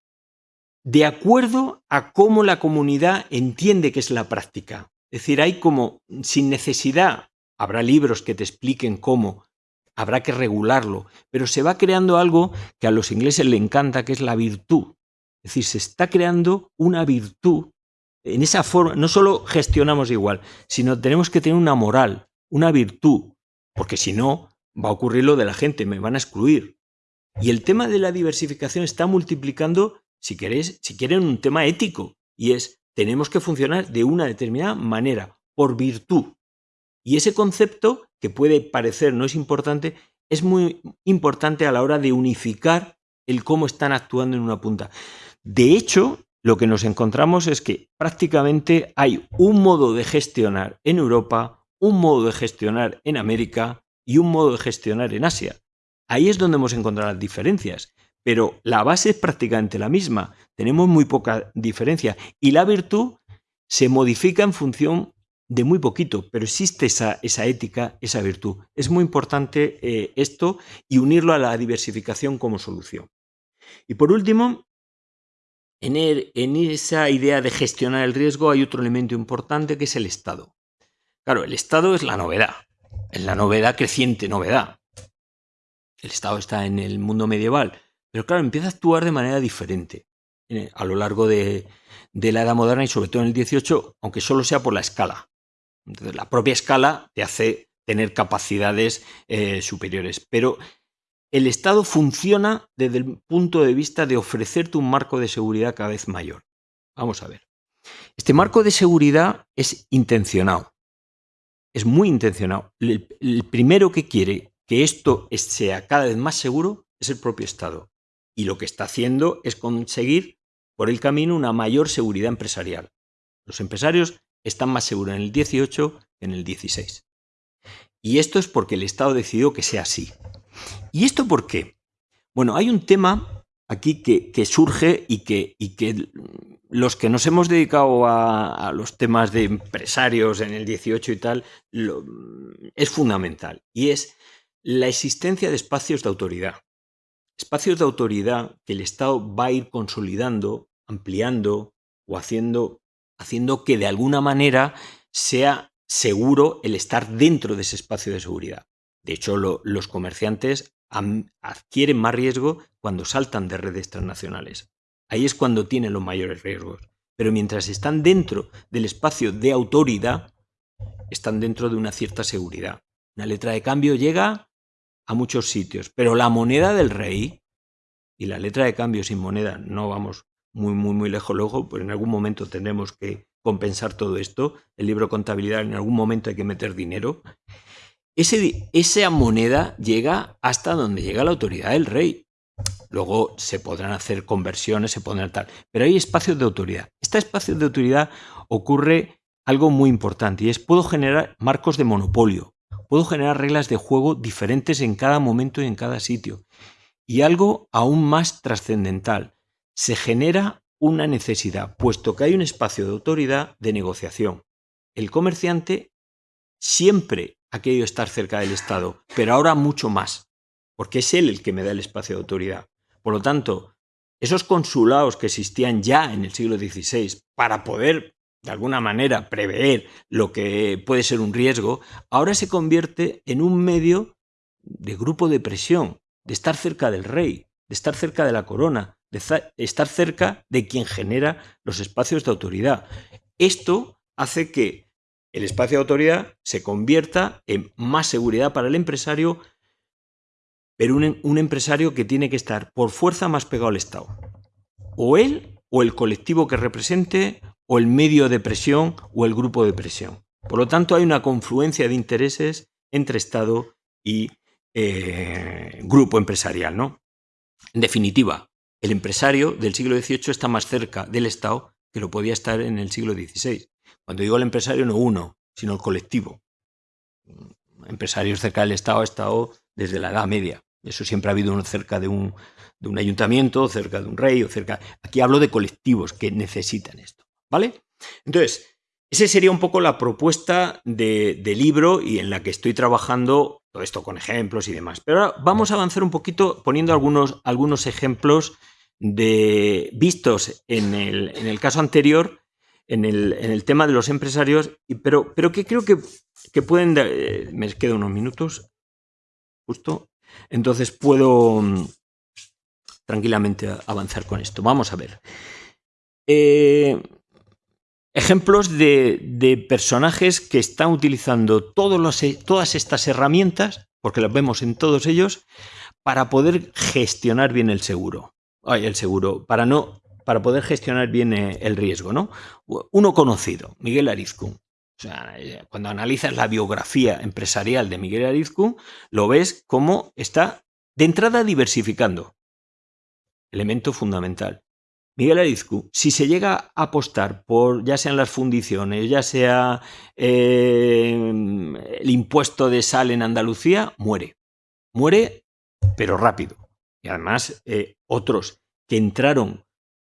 de acuerdo a cómo la comunidad entiende que es la práctica. Es decir, hay como, sin necesidad, habrá libros que te expliquen cómo, habrá que regularlo, pero se va creando algo que a los ingleses le encanta, que es la virtud. Es decir, se está creando una virtud en esa forma, no solo gestionamos igual, sino tenemos que tener una moral, una virtud, porque si no, va a ocurrir lo de la gente, me van a excluir. Y el tema de la diversificación está multiplicando, si queréis, si quieren, un tema ético, y es, tenemos que funcionar de una determinada manera, por virtud. Y ese concepto, que puede parecer no es importante, es muy importante a la hora de unificar el cómo están actuando en una punta. De hecho, lo que nos encontramos es que prácticamente hay un modo de gestionar en Europa, un modo de gestionar en América y un modo de gestionar en Asia. Ahí es donde hemos encontrado las diferencias, pero la base es prácticamente la misma. Tenemos muy poca diferencia y la virtud se modifica en función de muy poquito, pero existe esa, esa ética, esa virtud. Es muy importante eh, esto y unirlo a la diversificación como solución. Y por último, en, esa idea de gestionar el riesgo hay otro elemento importante que es el Estado. Claro, el Estado es la novedad, es la novedad creciente, novedad. El Estado está en el mundo medieval, pero claro, empieza a actuar de manera diferente eh, a lo largo de, la Edad Moderna y sobre todo en el 18, aunque solo sea por la escala. Entonces, la propia escala te hace tener capacidades eh, superiores. Pero el Estado funciona desde el punto de vista de ofrecerte un marco de seguridad cada vez mayor. Vamos a ver. Este marco de seguridad es intencionado. Es muy intencionado. El, el primero que quiere que esto sea cada vez más seguro es el propio Estado. Y lo que está haciendo es conseguir por el camino una mayor seguridad empresarial. Los empresarios están más seguros en el 18 que en el 16. Y esto es porque el Estado decidió que sea así. ¿Y esto por qué? Bueno, hay un tema aquí que, surge y que, los que nos hemos dedicado a, los temas de empresarios en el 18 y tal, es fundamental. Y es la existencia de espacios de autoridad. Espacios de autoridad que el Estado va a ir consolidando, ampliando o haciendo, haciendo que de alguna manera sea seguro el estar dentro de ese espacio de seguridad. De hecho, los comerciantes adquieren más riesgo cuando saltan de redes transnacionales. Ahí es cuando tienen los mayores riesgos. Pero mientras están dentro del espacio de autoridad, están dentro de una cierta seguridad. Una letra de cambio llega a muchos sitios, pero la moneda del rey y la letra de cambio sin moneda, no vamos muy, muy, muy lejos luego, pues en algún momento tendremos que compensar todo esto. El libro contabilidad, en algún momento hay que meter dinero. Ese, esa moneda llega hasta donde llega la autoridad del rey. Luego se podrán hacer conversiones, se podrán tal, pero hay espacios de autoridad. Este espacio de autoridad ocurre algo muy importante y es puedo generar marcos de monopolio, puedo generar reglas de juego diferentes en cada momento y en cada sitio. Y algo aún más trascendental, se genera una necesidad, puesto que hay un espacio de autoridad de negociación. El comerciante siempre ha querido estar cerca del Estado, pero ahora mucho más, porque es él el que me da el espacio de autoridad. Por lo tanto, esos consulados que existían ya en el siglo XVI para poder, de alguna manera, prever lo que puede ser un riesgo, ahora se convierte en un medio de grupo de presión, de estar cerca del rey, de estar cerca de la corona, de estar cerca de quien genera los espacios de autoridad. Esto hace que el espacio de autoridad se convierta en más seguridad para el empresario, pero un, empresario que tiene que estar por fuerza más pegado al Estado. O él, o el colectivo que represente, o el medio de presión, o el grupo de presión. Por lo tanto, hay una confluencia de intereses entre Estado y eh, grupo empresarial. ¿no? En definitiva, el empresario del siglo XVIII está más cerca del Estado que lo podía estar en el siglo XVI. Cuando digo el empresario, no uno, sino el colectivo. Empresarios cerca del Estado ha estado desde la Edad Media. Eso siempre ha habido uno cerca de un, de un ayuntamiento, cerca de un rey, o cerca. Aquí hablo de colectivos que necesitan esto. ¿Vale? Entonces, esa sería un poco la propuesta de, de, libro y en la que estoy trabajando todo esto con ejemplos y demás. Pero ahora vamos a avanzar un poquito poniendo algunos, algunos ejemplos de, vistos en el, en el caso anterior en el, tema de los empresarios, pero, pero que creo que, que pueden... Eh, me quedan unos minutos, justo. Entonces puedo mm, tranquilamente avanzar con esto. Vamos a ver. Eh, ejemplos de, personajes que están utilizando todos todas estas herramientas, porque las vemos en todos ellos, para poder gestionar bien el seguro. Ay, el seguro, para no para poder gestionar bien eh, el riesgo. ¿no? Uno conocido, Miguel Arizcún. O sea, eh, cuando analizas la biografía empresarial de Miguel Arizcún, lo ves como está de entrada diversificando. Elemento fundamental. Miguel Arizcún, si se llega a apostar por ya sean las fundiciones, ya sea eh, el impuesto de sal en Andalucía, muere. Muere, pero rápido. Y además, otros que entraron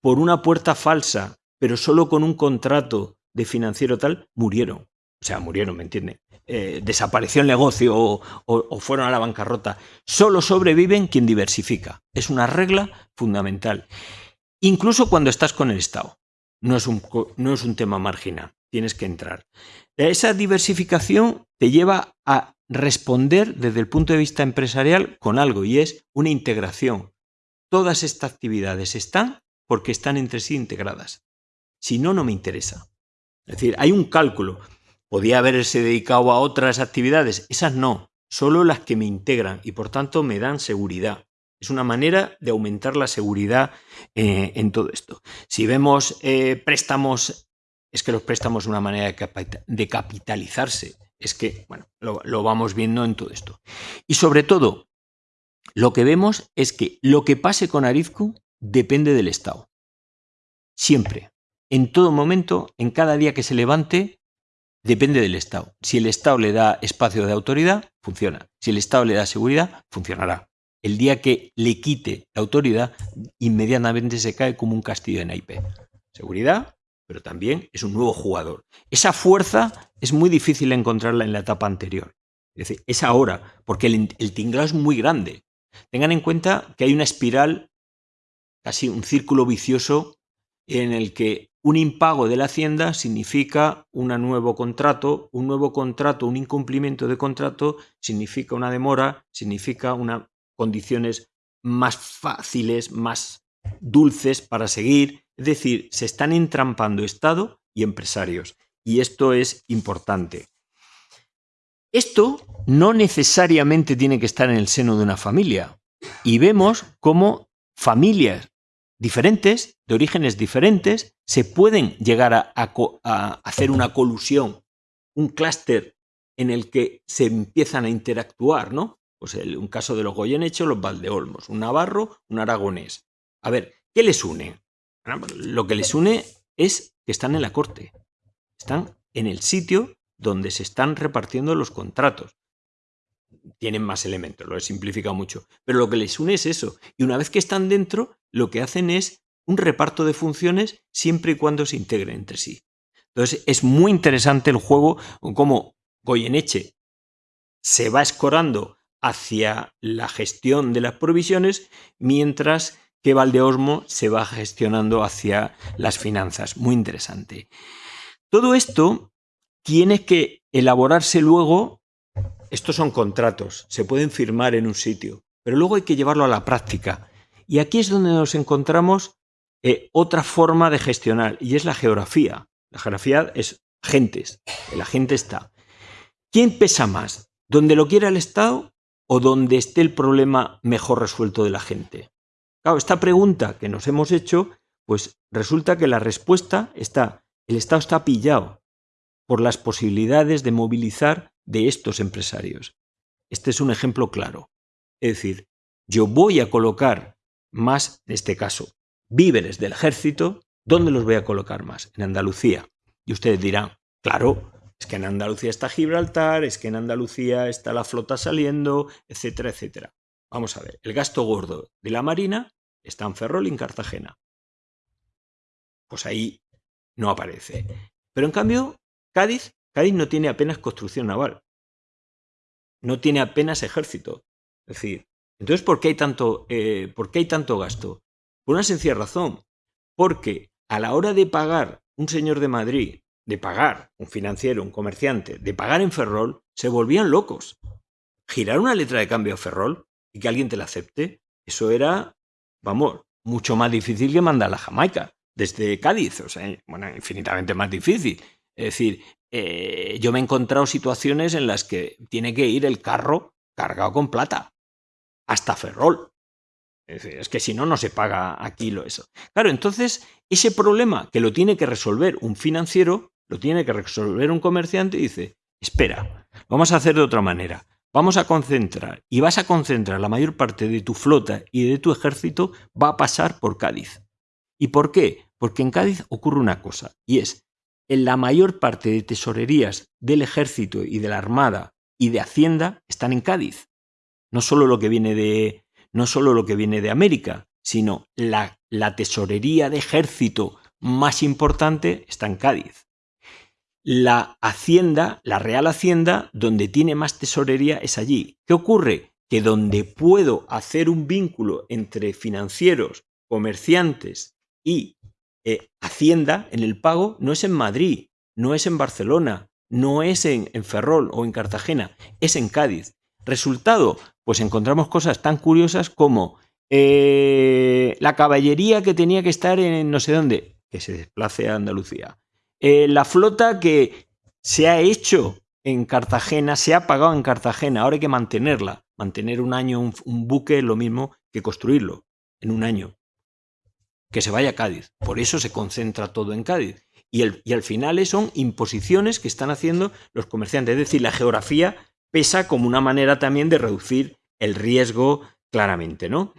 por una puerta falsa, pero solo con un contrato de financiero tal, murieron. O sea, murieron, ¿me entiende? Eh, desapareció el negocio o, o, fueron a la bancarrota. Solo sobreviven quien diversifica. Es una regla fundamental. Incluso cuando estás con el Estado. No es un, no es un tema marginal. Tienes que entrar. Esa diversificación te lleva a responder desde el punto de vista empresarial con algo y es una integración. Todas estas actividades están porque están entre sí integradas. Si no, no me interesa. Es decir, hay un cálculo. Podía haberse dedicado a otras actividades, esas no. solo las que me integran y por tanto me dan seguridad. Es una manera de aumentar la seguridad eh, en todo esto. Si vemos eh, préstamos, es que los préstamos son una manera de, capitalizarse. Es que, bueno, lo, lo vamos viendo en todo esto. Y sobre todo, lo que vemos es que lo que pase con Arizcu depende del Estado. Siempre, en todo momento, en cada día que se levante, depende del Estado. Si el Estado le da espacio de autoridad, funciona. Si el Estado le da seguridad, funcionará. El día que le quite la autoridad, inmediatamente se cae como un castillo en naipes. Seguridad, pero también es un nuevo jugador. Esa fuerza es muy difícil encontrarla en la etapa anterior. Es decir, es ahora, porque el, el tinglado es muy grande. Tengan en cuenta que hay una espiral, casi un círculo vicioso, en el que un impago de la Hacienda significa un nuevo contrato, un nuevo contrato, un incumplimiento de contrato significa una demora, significa unas condiciones más fáciles, más dulces para seguir. Es decir, se están entrampando Estado y empresarios. Y esto es importante. Esto no necesariamente tiene que estar en el seno de una familia. Y vemos cómo familias diferentes, de orígenes diferentes, se pueden llegar a, hacer una colusión, un clúster en el que se empiezan a interactuar, ¿no? Pues un caso de los Goyeneche los Valdeolmos, un navarro, un aragonés. A ver, ¿qué les une? Lo que les une es que están en la corte, están en el sitio donde se están repartiendo los contratos. Tienen más elementos, lo he simplificado mucho, pero lo que les une es eso. Y una vez que están dentro, lo que hacen es un reparto de funciones siempre y cuando se integren entre sí. Entonces es muy interesante el juego, como Goyeneche se va escorando hacia la gestión de las provisiones, mientras que Valdeosmo se va gestionando hacia las finanzas. Muy interesante. Todo esto tiene que elaborarse luego, estos son contratos, se pueden firmar en un sitio, pero luego hay que llevarlo a la práctica. Y aquí es donde nos encontramos eh, otra forma de gestionar, y es la geografía. La geografía es gentes, la gente está. ¿Quién pesa más? ¿Donde lo quiera el Estado o donde esté el problema mejor resuelto de la gente? Claro, esta pregunta que nos hemos hecho, pues resulta que la respuesta está, el Estado está pillado, por las posibilidades de movilizar de estos empresarios. Este es un ejemplo claro. Es decir, yo voy a colocar más, en este caso, víveres del ejército, ¿dónde los voy a colocar más? En Andalucía. Y ustedes dirán, claro, es que en Andalucía está Gibraltar, es que en Andalucía está la flota saliendo, etcétera, etcétera. Vamos a ver, el gasto gordo de la Marina está en Ferrol y en Cartagena. Pues ahí no aparece. Pero en cambio, Cádiz, Cádiz no tiene apenas construcción naval. No tiene apenas ejército. Es decir, entonces, ¿por qué hay tanto, eh, ¿por qué hay tanto gasto? Por una sencilla razón. Porque a la hora de pagar un señor de Madrid, de pagar un financiero, un comerciante, de pagar en Ferrol, se volvían locos. Girar una letra de cambio a Ferrol y que alguien te la acepte, eso era, vamos, mucho más difícil que mandar a Jamaica desde Cádiz. O sea, bueno, infinitamente más difícil. Es decir, eh, yo me he encontrado situaciones en las que tiene que ir el carro cargado con plata, hasta Ferrol. Es, decir, es que si no, no se paga aquí lo eso. Claro, entonces, ese problema que lo tiene que resolver un financiero, lo tiene que resolver un comerciante y dice, espera, vamos a hacer de otra manera. Vamos a concentrar y vas a concentrar la mayor parte de tu flota y de tu ejército va a pasar por Cádiz. ¿Y por qué? Porque en Cádiz ocurre una cosa, y es en la mayor parte de tesorerías del ejército y de la armada y de hacienda están en Cádiz. No solo lo que viene de, no solo lo que viene de América, sino la, la tesorería de ejército más importante está en Cádiz. La hacienda, la real hacienda, donde tiene más tesorería es allí. ¿Qué ocurre? Que donde puedo hacer un vínculo entre financieros, comerciantes y eh, Hacienda en el pago no es en Madrid, no es en Barcelona, no es en, Ferrol o en Cartagena, es en Cádiz. Resultado, pues encontramos cosas tan curiosas como eh, la caballería que tenía que estar en no sé dónde, que se desplace a Andalucía. Eh, la flota que se ha hecho en Cartagena, se ha pagado en Cartagena, ahora hay que mantenerla. Mantener un año un, un buque es lo mismo que construirlo en un año. Que se vaya a Cádiz. Por eso se concentra todo en Cádiz. Y, el, y al final son imposiciones que están haciendo los comerciantes. Es decir, la geografía pesa como una manera también de reducir el riesgo claramente, ¿no?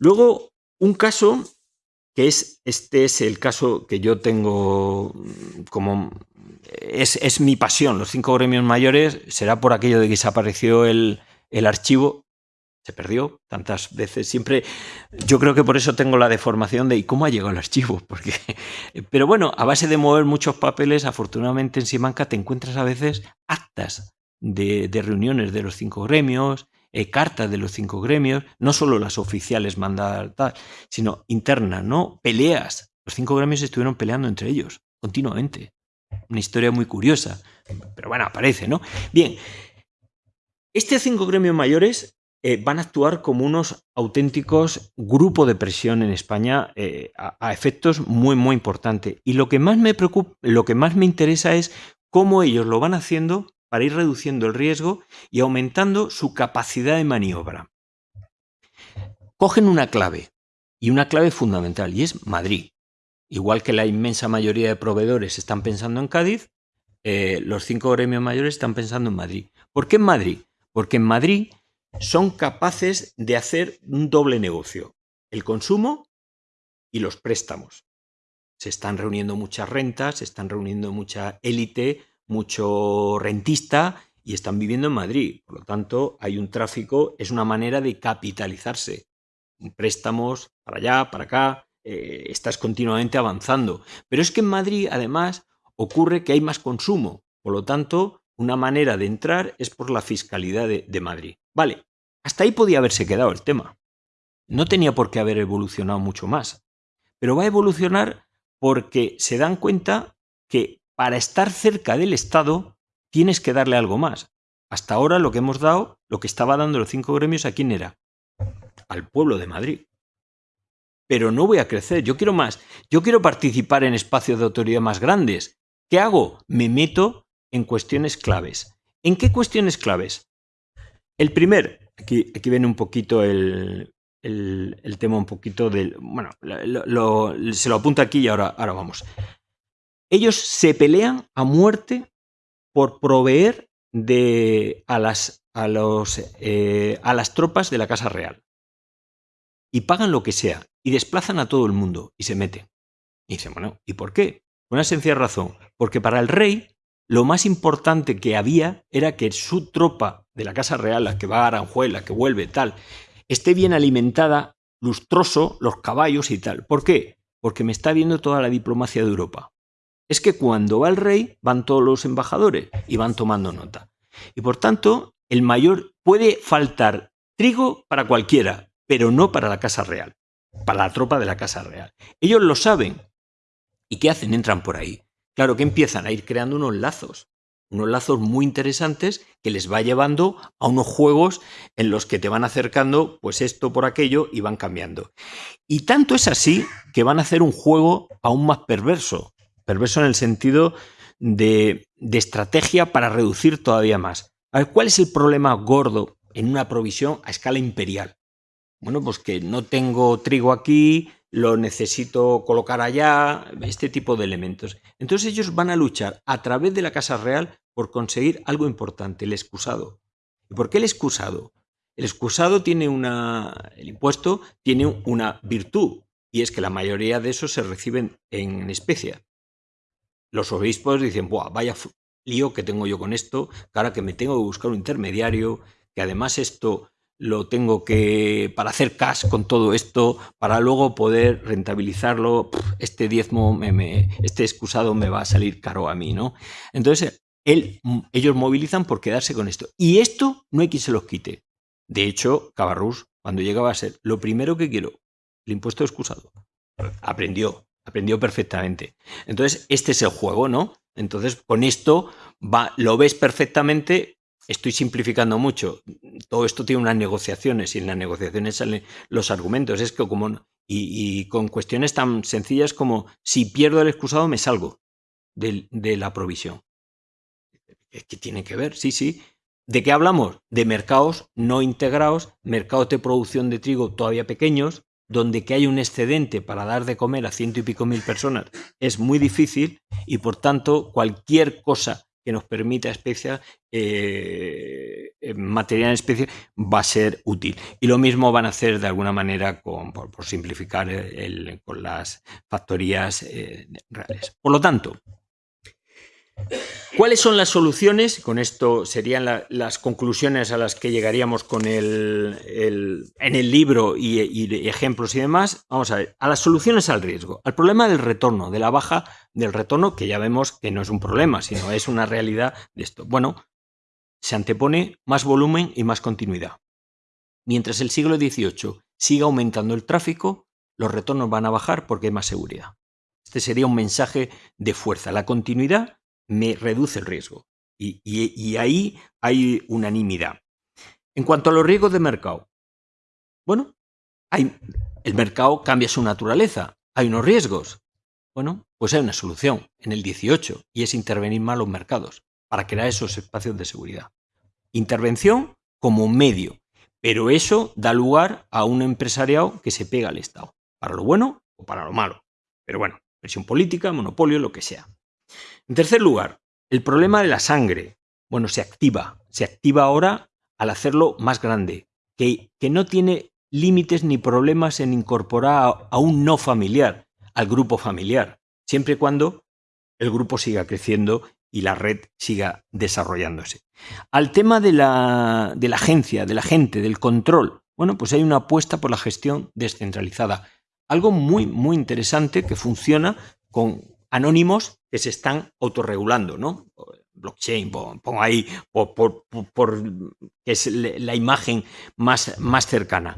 Luego, un caso que es, este es el caso que yo tengo como, es, es mi pasión, los cinco gremios mayores, será por aquello de que desapareció el, el archivo, se perdió tantas veces. Siempre, yo creo que por eso tengo la deformación de ¿y cómo ha llegado el archivo? Porque, pero bueno, a base de mover muchos papeles, afortunadamente en Simanca te encuentras a veces actas de, de reuniones de los cinco gremios, eh, cartas de los cinco gremios, no solo las oficiales mandadas, sino internas, ¿no? Peleas. Los cinco gremios estuvieron peleando entre ellos continuamente. Una historia muy curiosa, pero bueno, aparece, ¿no? Bien, estos cinco gremios mayores eh, van a actuar como unos auténticos grupos de presión en España eh, a, a, efectos muy, muy importantes. Y lo que más me preocupa, lo que más me interesa es cómo ellos lo van haciendo para ir reduciendo el riesgo y aumentando su capacidad de maniobra. Cogen una clave, y una clave fundamental, y es Madrid. Igual que la inmensa mayoría de proveedores están pensando en Cádiz, eh, los cinco gremios mayores están pensando en Madrid. ¿Por qué en Madrid? Porque en Madrid son capaces de hacer un doble negocio, el consumo y los préstamos. Se están reuniendo muchas rentas, se están reuniendo mucha élite, mucho rentista y están viviendo en Madrid. Por lo tanto, hay un tráfico, es una manera de capitalizarse. Préstamos para allá, para acá, eh, estás continuamente avanzando. Pero es que en Madrid, además, ocurre que hay más consumo. Por lo tanto, una manera de entrar es por la fiscalidad de, Madrid. Vale, hasta ahí podía haberse quedado el tema. No tenía por qué haber evolucionado mucho más. Pero va a evolucionar porque se dan cuenta que para estar cerca del Estado tienes que darle algo más. Hasta ahora lo que hemos dado, lo que estaba dando los cinco gremios, ¿a quién era? Al pueblo de Madrid. Pero no voy a crecer, yo quiero más. Yo quiero participar en espacios de autoridad más grandes. ¿Qué hago? Me meto en cuestiones claves. ¿En qué cuestiones claves? El primer, aquí, aquí viene un poquito el, el, tema un poquito del... Bueno, lo, se lo apunto aquí y ahora, ahora vamos. Ellos se pelean a muerte por proveer de, a, las, a, los, eh, a las tropas de la Casa Real. Y pagan lo que sea. Y desplazan a todo el mundo. Y se meten. Y dicen, bueno, ¿y por qué? Una sencilla razón. Porque para el rey lo más importante que había era que su tropa de la Casa Real, la que va a Aranjuez, la que vuelve, tal, esté bien alimentada, lustroso, los caballos y tal. ¿Por qué? Porque me está viendo toda la diplomacia de Europa. Es que cuando va el rey van todos los embajadores y van tomando nota. Y por tanto, el mayor puede faltar trigo para cualquiera, pero no para la Casa Real, para la tropa de la Casa Real. Ellos lo saben. ¿Y qué hacen? Entran por ahí. Claro que empiezan a ir creando unos lazos, unos lazos muy interesantes que les va llevando a unos juegos en los que te van acercando pues esto por aquello y van cambiando. Y tanto es así que van a hacer un juego aún más perverso, perverso en el sentido de, de estrategia para reducir todavía más. A ver, ¿cuál es el problema gordo en una provisión a escala imperial? Bueno, pues que no tengo trigo aquí, lo necesito colocar allá, este tipo de elementos. Entonces ellos van a luchar a través de la Casa Real por conseguir algo importante, el excusado. ¿Y por qué el excusado? El excusado tiene una, el impuesto tiene una virtud, y es que la mayoría de esos se reciben en especia. Los obispos dicen, Buah, vaya lío que tengo yo con esto, que ahora que me tengo que buscar un intermediario, que además esto lo tengo que, para hacer cash con todo esto, para luego poder rentabilizarlo, este diezmo, me, me, este excusado me va a salir caro a mí, ¿no? Entonces, él, ellos movilizan por quedarse con esto. Y esto no hay quien se los quite. De hecho, Cabarrús, cuando llegaba a ser, lo primero que quiero, el impuesto excusado. Aprendió, aprendió perfectamente. Entonces, este es el juego, ¿no? Entonces, con esto va, lo ves perfectamente estoy simplificando mucho. Todo esto tiene unas negociaciones y en las negociaciones salen los argumentos. Es que como y, y con cuestiones tan sencillas como si pierdo el excusado me salgo de, de la provisión. que tiene que ver, sí, sí. ¿De qué hablamos? De mercados no integrados, mercados de producción de trigo todavía pequeños, donde que hay un excedente para dar de comer a ciento y pico mil personas es muy difícil y por tanto cualquier cosa que nos permita especial, eh, material en especie va a ser útil. Y lo mismo van a hacer de alguna manera con, por, simplificar con las factorías eh, reales. Por lo tanto, ¿Cuáles son las soluciones? Con esto serían las conclusiones a las que llegaríamos con el, en el libro y, y, ejemplos y demás. Vamos a ver, a las soluciones al riesgo, al problema del retorno, de la baja del retorno, que ya vemos que no es un problema, sino es una realidad de esto. Bueno, se antepone más volumen y más continuidad. Mientras el siglo XVIII siga aumentando el tráfico, los retornos van a bajar porque hay más seguridad. Este sería un mensaje de fuerza. La continuidad me reduce el riesgo. Y, ahí hay unanimidad. En cuanto a los riesgos de mercado, bueno, hay, el mercado cambia su naturaleza, hay unos riesgos. Bueno, pues hay una solución en el 18 y es intervenir más los mercados para crear esos espacios de seguridad. Intervención como medio, pero eso da lugar a un empresariado que se pega al Estado, para lo bueno o para lo malo. Pero bueno, presión política, monopolio, lo que sea. En tercer lugar, el problema de la sangre. Bueno, se activa. Se activa ahora al hacerlo más grande, que, que no tiene límites ni problemas en incorporar a, un no familiar al grupo familiar, siempre y cuando el grupo siga creciendo y la red siga desarrollándose. Al tema de la, de la agencia, de la gente, del control, bueno, pues hay una apuesta por la gestión descentralizada. Algo muy, muy interesante que funciona con, anónimos que se están autorregulando, ¿no? Blockchain, pongo ahí, por, que es la imagen más, más cercana.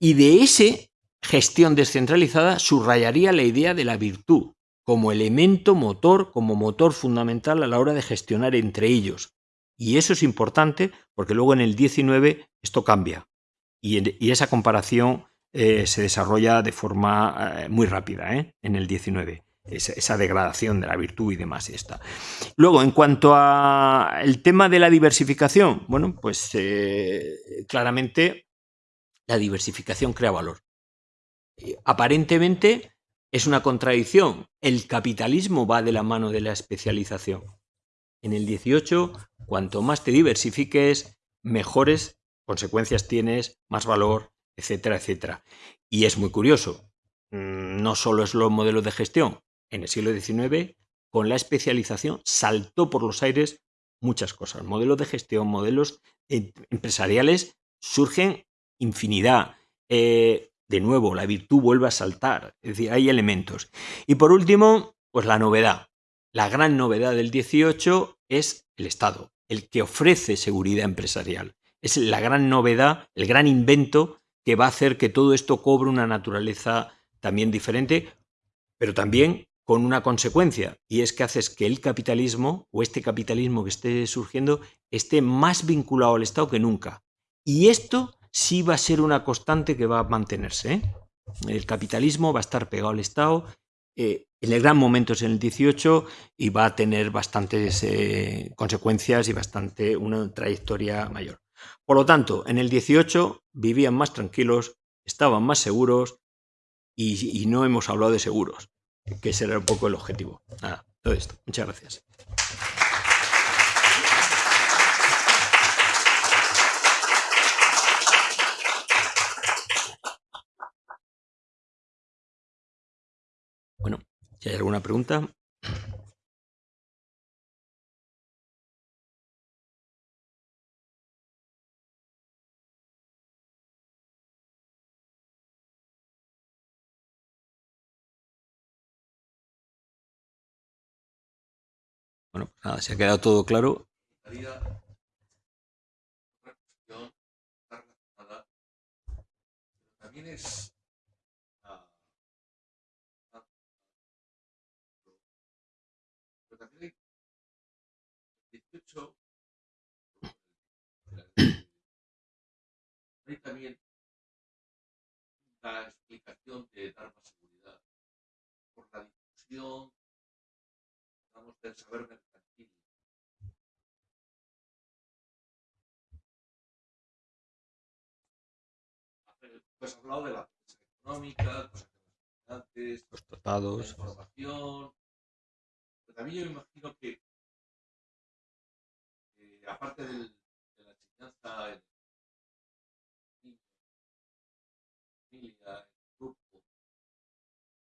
Y de ese gestión descentralizada subrayaría la idea de la virtud como elemento motor, como motor fundamental a la hora de gestionar entre ellos. Y eso es importante porque luego en el 19 esto cambia. Y, esa comparación eh, se desarrolla de forma eh, muy rápida ¿eh? en el 19 esa, degradación de la virtud y demás. Y está. Luego, en cuanto al tema de la diversificación, bueno, pues eh, claramente la diversificación crea valor. Aparentemente es una contradicción. El capitalismo va de la mano de la especialización. En el 18, cuanto más te diversifiques, mejores consecuencias tienes, más valor, etcétera, etcétera. Y es muy curioso. Mm, no solo es los modelos de gestión, en el siglo XIX, con la especialización, saltó por los aires muchas cosas. Modelos de gestión, modelos eh, empresariales, surgen infinidad. Eh, de nuevo, la virtud vuelve a saltar. Es decir, hay elementos. Y por último, pues la novedad. La gran novedad del 18 es el Estado, el que ofrece seguridad empresarial. Es la gran novedad, el gran invento que va a hacer que todo esto cobre una naturaleza también diferente, pero también con una consecuencia, y es que haces que el capitalismo o este capitalismo que esté surgiendo esté más vinculado al Estado que nunca. Y esto sí va a ser una constante que va a mantenerse. ¿eh? El capitalismo va a estar pegado al Estado. Eh, en el gran momento es en el 18 y va a tener bastantes eh, consecuencias y bastante una trayectoria mayor. Por lo tanto, en el 18 vivían más tranquilos, estaban más seguros y no hemos hablado de seguros que ese era un poco el objetivo. Nada, todo esto. Muchas gracias. Bueno, si hay alguna pregunta. Nada, se ha quedado todo claro. También es hay 18 hay también la explicación de dar más seguridad por la difusión del saber mercantil Pues has hablado de la prensa económica, antes, Los la tratados. información. Pero también yo me imagino que, que aparte del- de la enseñanza en el familia, en el grupo, en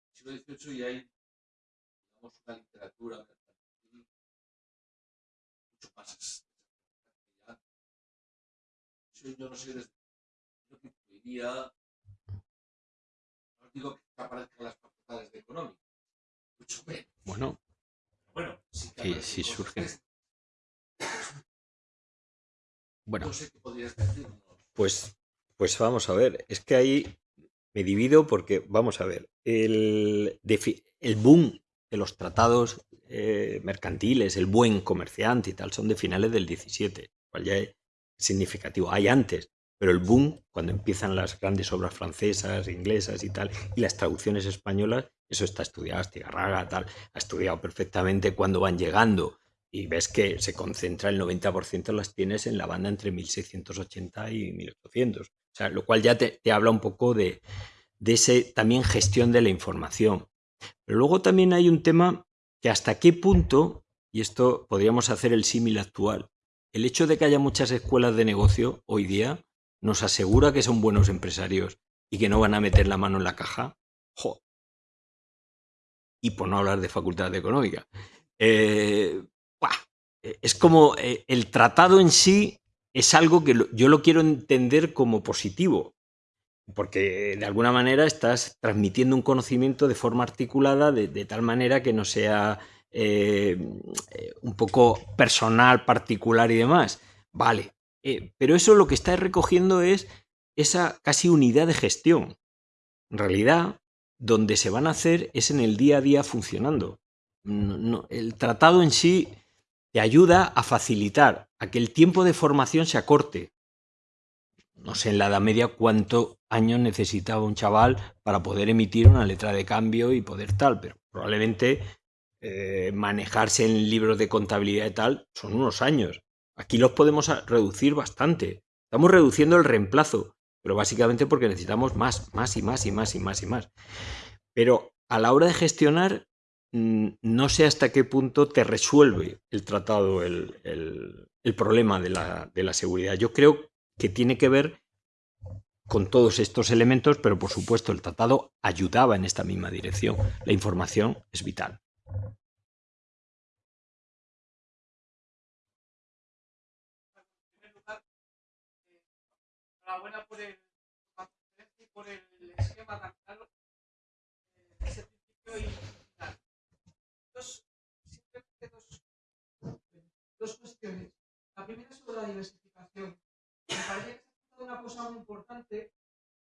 el siglo XVIII ya hay digamos, una literatura mucho más yo no sé lo que incluiría, digo que aparezcan las facultades de económica, mucho menos. Bueno, Bueno, que Sí, surgen. estas. bueno. No sé qué podrías decirnos. Pues, pues vamos a ver, es que ahí me divido porque, vamos a ver, el, el boom de los tratados eh, mercantiles, el buen comerciante y tal, son de finales del 17, cual ya es significativo. Hay antes, pero el boom, cuando empiezan las grandes obras francesas, inglesas y tal, y las traducciones españolas, eso está estudiado, Astigarraga, tal, ha estudiado perfectamente cuando van llegando y ves que se concentra el 90% las tienes en la banda entre 1680 y 1800. O sea, lo cual ya te, te habla un poco de, de ese también gestión de la información. Pero luego también hay un tema que hasta qué punto, y esto podríamos hacer el símil actual, el hecho de que haya muchas escuelas de negocio hoy día nos asegura que son buenos empresarios y que no van a meter la mano en la caja. Jo. Y por no hablar de facultad económica. Eh. Eh, es como eh, el tratado en sí es algo que yo lo quiero entender como positivo, porque de alguna manera estás transmitiendo un conocimiento de forma articulada, de, tal manera que no sea un poco personal, particular y demás. Vale, eh, pero eso lo que está recogiendo es esa casi unidad de gestión. En realidad, donde se van a hacer es en el día a día funcionando. El tratado en sí te ayuda a facilitar a que el tiempo de formación se acorte. No sé en la Edad Media cuántos años necesitaba un chaval para poder emitir una letra de cambio y poder tal, pero probablemente eh, manejarse en libros de contabilidad y tal son unos años. Aquí los podemos a- reducir bastante. Estamos reduciendo el reemplazo, pero básicamente porque necesitamos más, más y más y más y más y más. Pero a la hora de gestionar, mm, no sé hasta qué punto te resuelve el tratado el, el- el problema de la, de la seguridad. Yo creo que tiene que ver con todos estos elementos, pero por supuesto el tratado ayudaba en esta misma dirección. La información es vital. Eh, de ese principio y final. Dos, simplemente cuestiones. La primera es sobre la diversificación. Me parece que se ha una cosa muy importante,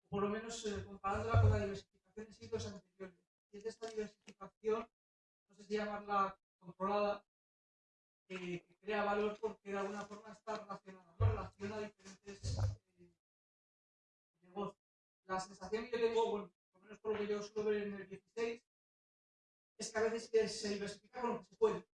por lo menos eh, comparándola con la diversificación en siglos anteriores. Y es de esta diversificación, no sé si llamarla controlada, que crea valor porque de alguna forma está relacionada, ¿no? relaciona diferentes eh, negocios. La sensación que yo tengo, bueno, por lo menos por lo que yo suelo ver en el 16, es que a veces se diversifica con lo que se puede.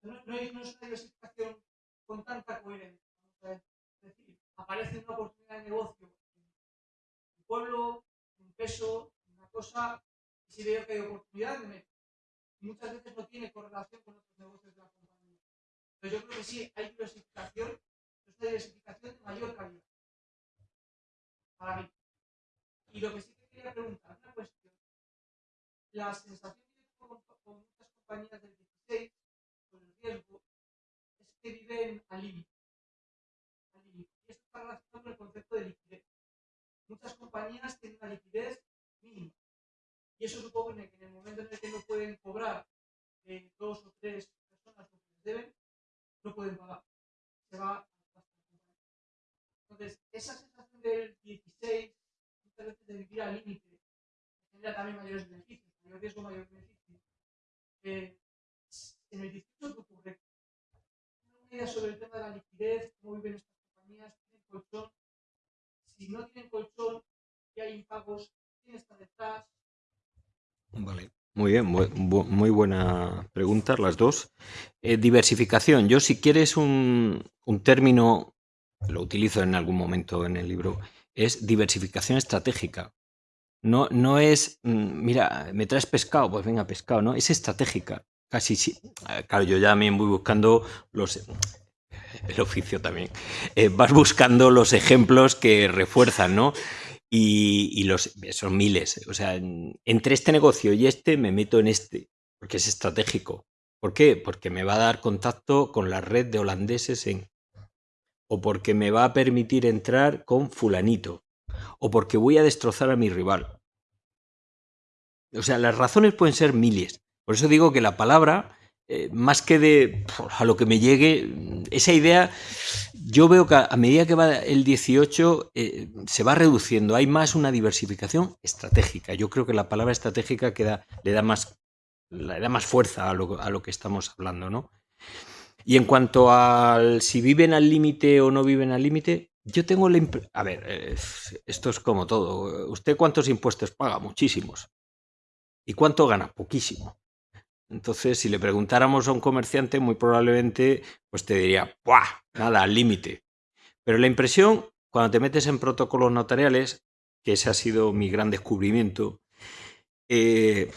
No, no es, una diversificación con tanta coherencia. Es decir, aparece una oportunidad de negocio un pueblo, un peso, una cosa, y si veo que hay oportunidad, me meto. Y muchas veces no tiene correlación con otros negocios de la compañía. Pero yo creo que sí hay diversificación, pero es una diversificación de mayor calidad. Para mí. Y lo que sí que quería preguntar, una cuestión. La sensación que yo tengo con, muchas compañías del 16, con el riesgo, es que viven al límite. Y esto está relacionado con el concepto de liquidez. Muchas compañías tienen una liquidez mínima. Y eso supone que en el momento en el que no pueden cobrar de dos o tres personas lo que les deben, no pueden pagar. Se va a. Entonces, esa sensación del 16, muchas veces de vivir al límite, genera también mayores beneficios, mayor riesgo, mayor beneficio. Eh, en el 18, ¿qué ocurre? Una idea sobre el tema de la liquidez, cómo viven estas compañías, tienen colchón. Si no tienen colchón y hay impagos, ¿quién está detrás? Vale. Muy bien, bu- muy buena pregunta las dos. Eh, diversificación. Yo si quieres un, un término, lo utilizo en algún momento en el libro, es diversificación estratégica. No, no es, mm, mira, me traes pescado, pues venga, pescado, ¿no? Es estratégica. Casi sí. Claro, yo ya también voy buscando los. El oficio también. Eh, vas buscando los ejemplos que refuerzan, ¿no? Y, y los son miles. O sea, en- entre este negocio y este me meto en este, porque es estratégico. ¿Por qué? Porque me va a dar contacto con la red de holandeses en. O porque me va a permitir entrar con fulanito. O porque voy a destrozar a mi rival. O sea, las razones pueden ser miles. Por eso digo que la palabra, eh, más que de a lo que me llegue, esa idea, yo veo que a, medida que va el 18 eh, se va reduciendo. Hay más una diversificación estratégica. Yo creo que la palabra estratégica le da más, le da más fuerza a lo, a lo que estamos hablando, ¿no? Y en cuanto al si viven al límite o no viven al límite, yo tengo la impresión... A ver, esto es como todo. ¿Usted cuántos impuestos paga? Muchísimos. ¿Y cuánto gana? Poquísimo. Entonces, si le preguntáramos a un comerciante, muy probablemente pues te diría, ¡buah! Nada, al límite. Pero la impresión, cuando te metes en protocolos notariales, que ese ha sido mi gran descubrimiento, eh,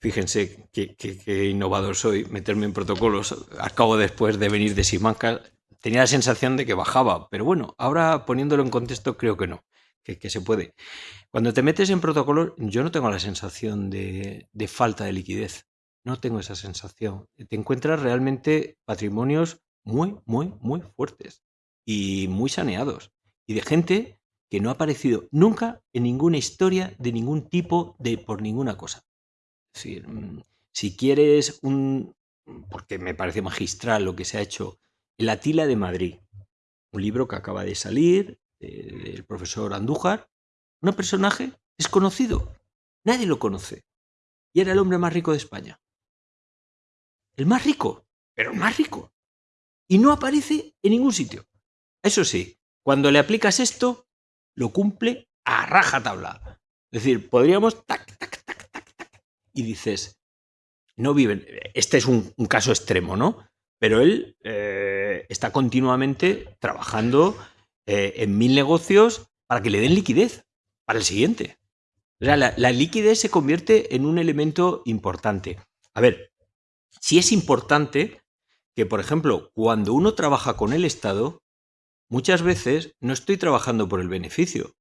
fíjense qué, innovador soy, meterme en protocolos. Acabo después de venir de Simancas, tenía la sensación de que bajaba, pero bueno, ahora poniéndolo en contexto creo que no, que, que se puede. Cuando te metes en protocolos, yo no tengo la sensación de, de falta de liquidez. No tengo esa sensación. Te encuentras realmente patrimonios muy, muy, muy fuertes y muy saneados. Y de gente que no ha aparecido nunca en ninguna historia de ningún tipo, de por ninguna cosa. Decir, mm, si quieres un... porque me parece magistral lo que se ha hecho, El Atila de Madrid, un libro que acaba de salir eh, del profesor Andújar, un personaje desconocido, nadie lo conoce, y era el hombre más rico de España. El más rico, pero el más rico. Y no aparece en ningún sitio. Eso sí, cuando le aplicas esto, lo cumple a rajatabla. Es decir, podríamos tac, tac. Y dices, no viven. Este es un, caso extremo, ¿no? Pero él eh, está continuamente trabajando eh, en mil negocios para que le den liquidez para el siguiente. O sea, la, la liquidez se convierte en un elemento importante. A ver, si es importante que, por ejemplo, cuando uno trabaja con el Estado, muchas veces no estoy trabajando por el beneficio,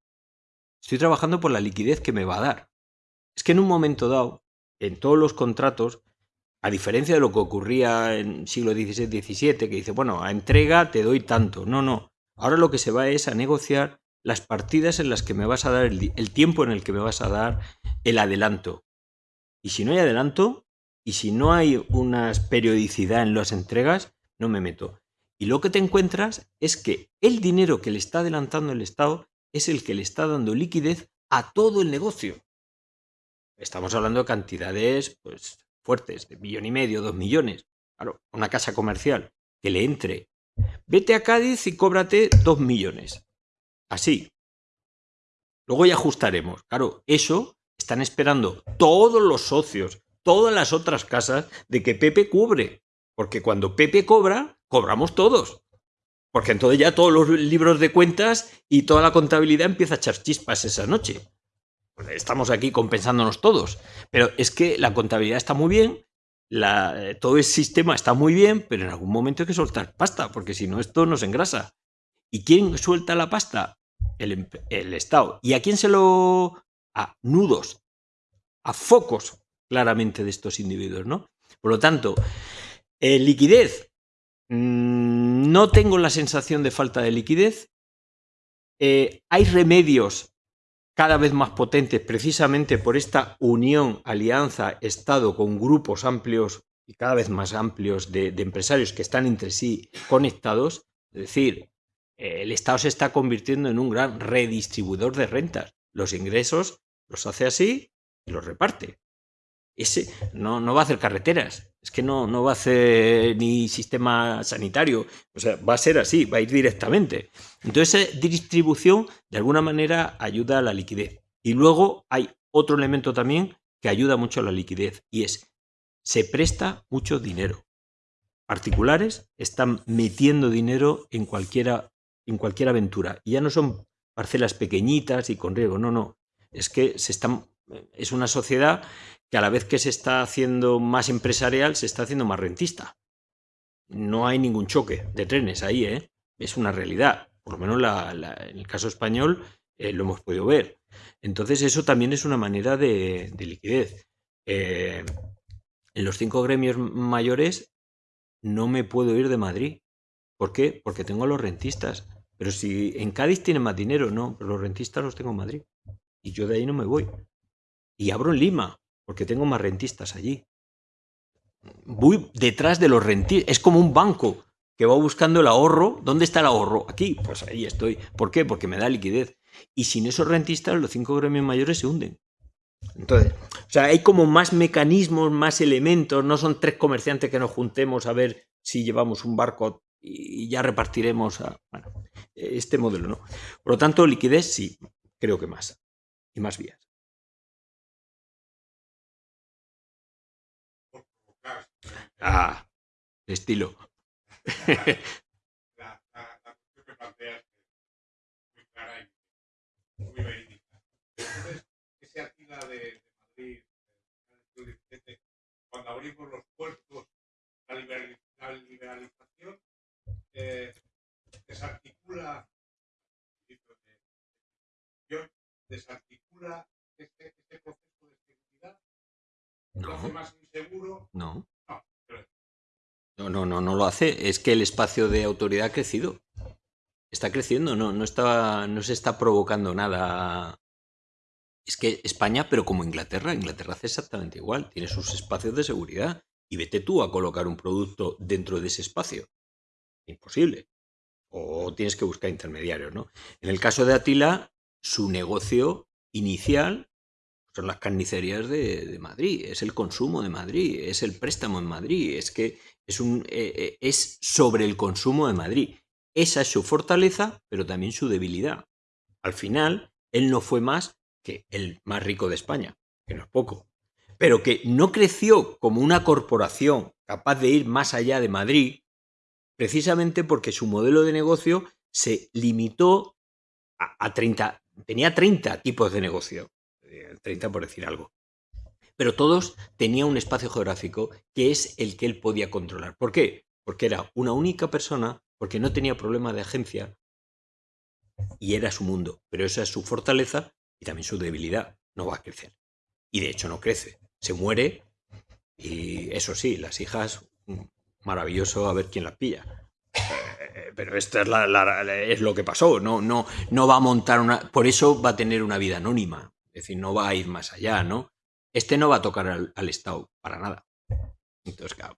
estoy trabajando por la liquidez que me va a dar. Es que en un momento dado, en todos los contratos, a diferencia de lo que ocurría en siglo XVI, XVII, que dice, bueno, a entrega te doy tanto. No, no. Ahora lo que se va es a negociar las partidas en las que me vas a dar, el, el tiempo en el que me vas a dar el adelanto. Y si no hay adelanto, y si no hay una periodicidad en las entregas, no me meto. Y lo que te encuentras es que el dinero que le está adelantando el Estado es el que le está dando liquidez a todo el negocio. Estamos hablando de cantidades pues, fuertes, de millón y medio, dos millones. Claro, una casa comercial que le entre. Vete a Cádiz y cóbrate dos millones. Así. Luego ya ajustaremos. Claro, eso están esperando todos los socios, todas las otras casas de que Pepe cubre. Porque cuando Pepe cobra, cobramos todos. Porque entonces ya todos los libros de cuentas y toda la contabilidad empieza a echar chispas esa noche. Pues estamos aquí compensándonos todos. Pero es que la contabilidad está muy bien, la, todo el sistema está muy bien, pero en algún momento hay que soltar pasta, porque si no esto nos engrasa. ¿Y quién suelta la pasta? El, el Estado. ¿Y a quién se lo...? A nudos, a focos claramente de estos individuos, ¿no? Por lo tanto, eh, liquidez. Mm, no tengo la sensación de falta de liquidez. Eh, hay remedios cada vez más potentes precisamente por esta unión, alianza, Estado con grupos amplios y cada vez más amplios de, empresarios que están entre sí conectados. Es decir, eh, el Estado se está convirtiendo en un gran redistribuidor de rentas. Los ingresos los hace así y los reparte. Ese no, no va a hacer carreteras, es que no, no va a hacer ni sistema sanitario, o sea, va a ser así, va a ir directamente. Entonces, esa distribución de alguna manera ayuda a la liquidez. Y luego hay otro elemento también que ayuda mucho a la liquidez y es, se presta mucho dinero. Particulares están metiendo dinero en cualquiera, en cualquier aventura y ya no son parcelas pequeñitas y con riego. No, no. Es que se están, es una sociedad que a la vez que se está haciendo más empresarial, se está haciendo más rentista. No hay ningún choque de trenes ahí, ¿eh? Es una realidad. Por lo menos la, en el caso español eh, lo hemos podido ver. Entonces eso también es una manera de, de liquidez. Eh, en los cinco gremios mayores no me puedo ir de Madrid. ¿Por qué? Porque tengo a los rentistas. Pero si en Cádiz tienen más dinero, no, los rentistas los tengo en Madrid. Y yo de ahí no me voy. Y abro en Lima, porque tengo más rentistas allí. Voy detrás de los rentistas. Es como un banco que va buscando el ahorro. ¿Dónde está el ahorro? Aquí. Pues ahí estoy. ¿Por qué? Porque me da liquidez. Y sin esos rentistas, los cinco gremios mayores se hunden. Entonces, o sea, hay como más mecanismos, más elementos, no son tres comerciantes que nos juntemos a ver si llevamos un barco y ya repartiremos a, bueno, este modelo, ¿no? Por lo tanto, liquidez sí, creo que más, y más vías. Ah, estilo. la, la, la cuestión que planteas es muy clara y muy verídica. Entonces, ese Atila de, de Madrid, del 17, cuando abrimos los puertos, la, liberaliz la liberalización eh, desarticula, desarticula este, este proceso de seguridad, No. lo hace más inseguro. No. No, No, no, no, lo hace. Es que el espacio de autoridad ha crecido. Está creciendo, no, no, está, no se está provocando nada. Es que España, pero como Inglaterra, Inglaterra hace exactamente igual. Tiene sus espacios de seguridad. Y vete tú a colocar un producto dentro de ese espacio. Imposible. O tienes que buscar intermediarios, ¿no? En el caso de Atila, su negocio inicial son las carnicerías de Madrid, es el consumo de Madrid, es el préstamo en Madrid, es que es, un, eh, eh, es sobre el consumo de Madrid. Esa es su fortaleza, pero también su debilidad. Al final, él no fue más que el más rico de España, que no es poco, pero que no creció como una corporación capaz de ir más allá de Madrid, precisamente porque su modelo de negocio se limitó a, a 30, tenía 30 tipos de negocio, eh, 30 por decir algo. Pero todos tenían un espacio geográfico que es el que él podía controlar. ¿Por qué? Porque era una única persona, porque no tenía problema de agencia y era su mundo. Pero esa es su fortaleza y también su debilidad. No va a crecer. Y de hecho no crece. Se muere y eso sí, las hijas, mm, maravilloso a ver quién las pilla. Eh, Pero esto es, la, la- es lo que pasó. No, no, no va a montar una. Por eso va a tener una vida anónima. Es decir, no va a ir más allá, ¿no? Este no va a tocar al, Estado para nada. Entonces, claro.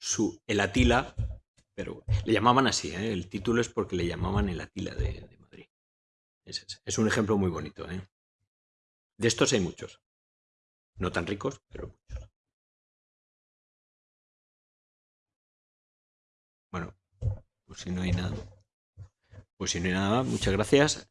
Su, el Atila, pero le llamaban así, ¿eh? el título es porque le llamaban el Atila de, Madrid. Es un ejemplo muy bonito. ¿eh? De estos hay muchos. No tan ricos, pero muchos. Bueno, pues si no hay nada. Pues si no hay nada, muchas gracias.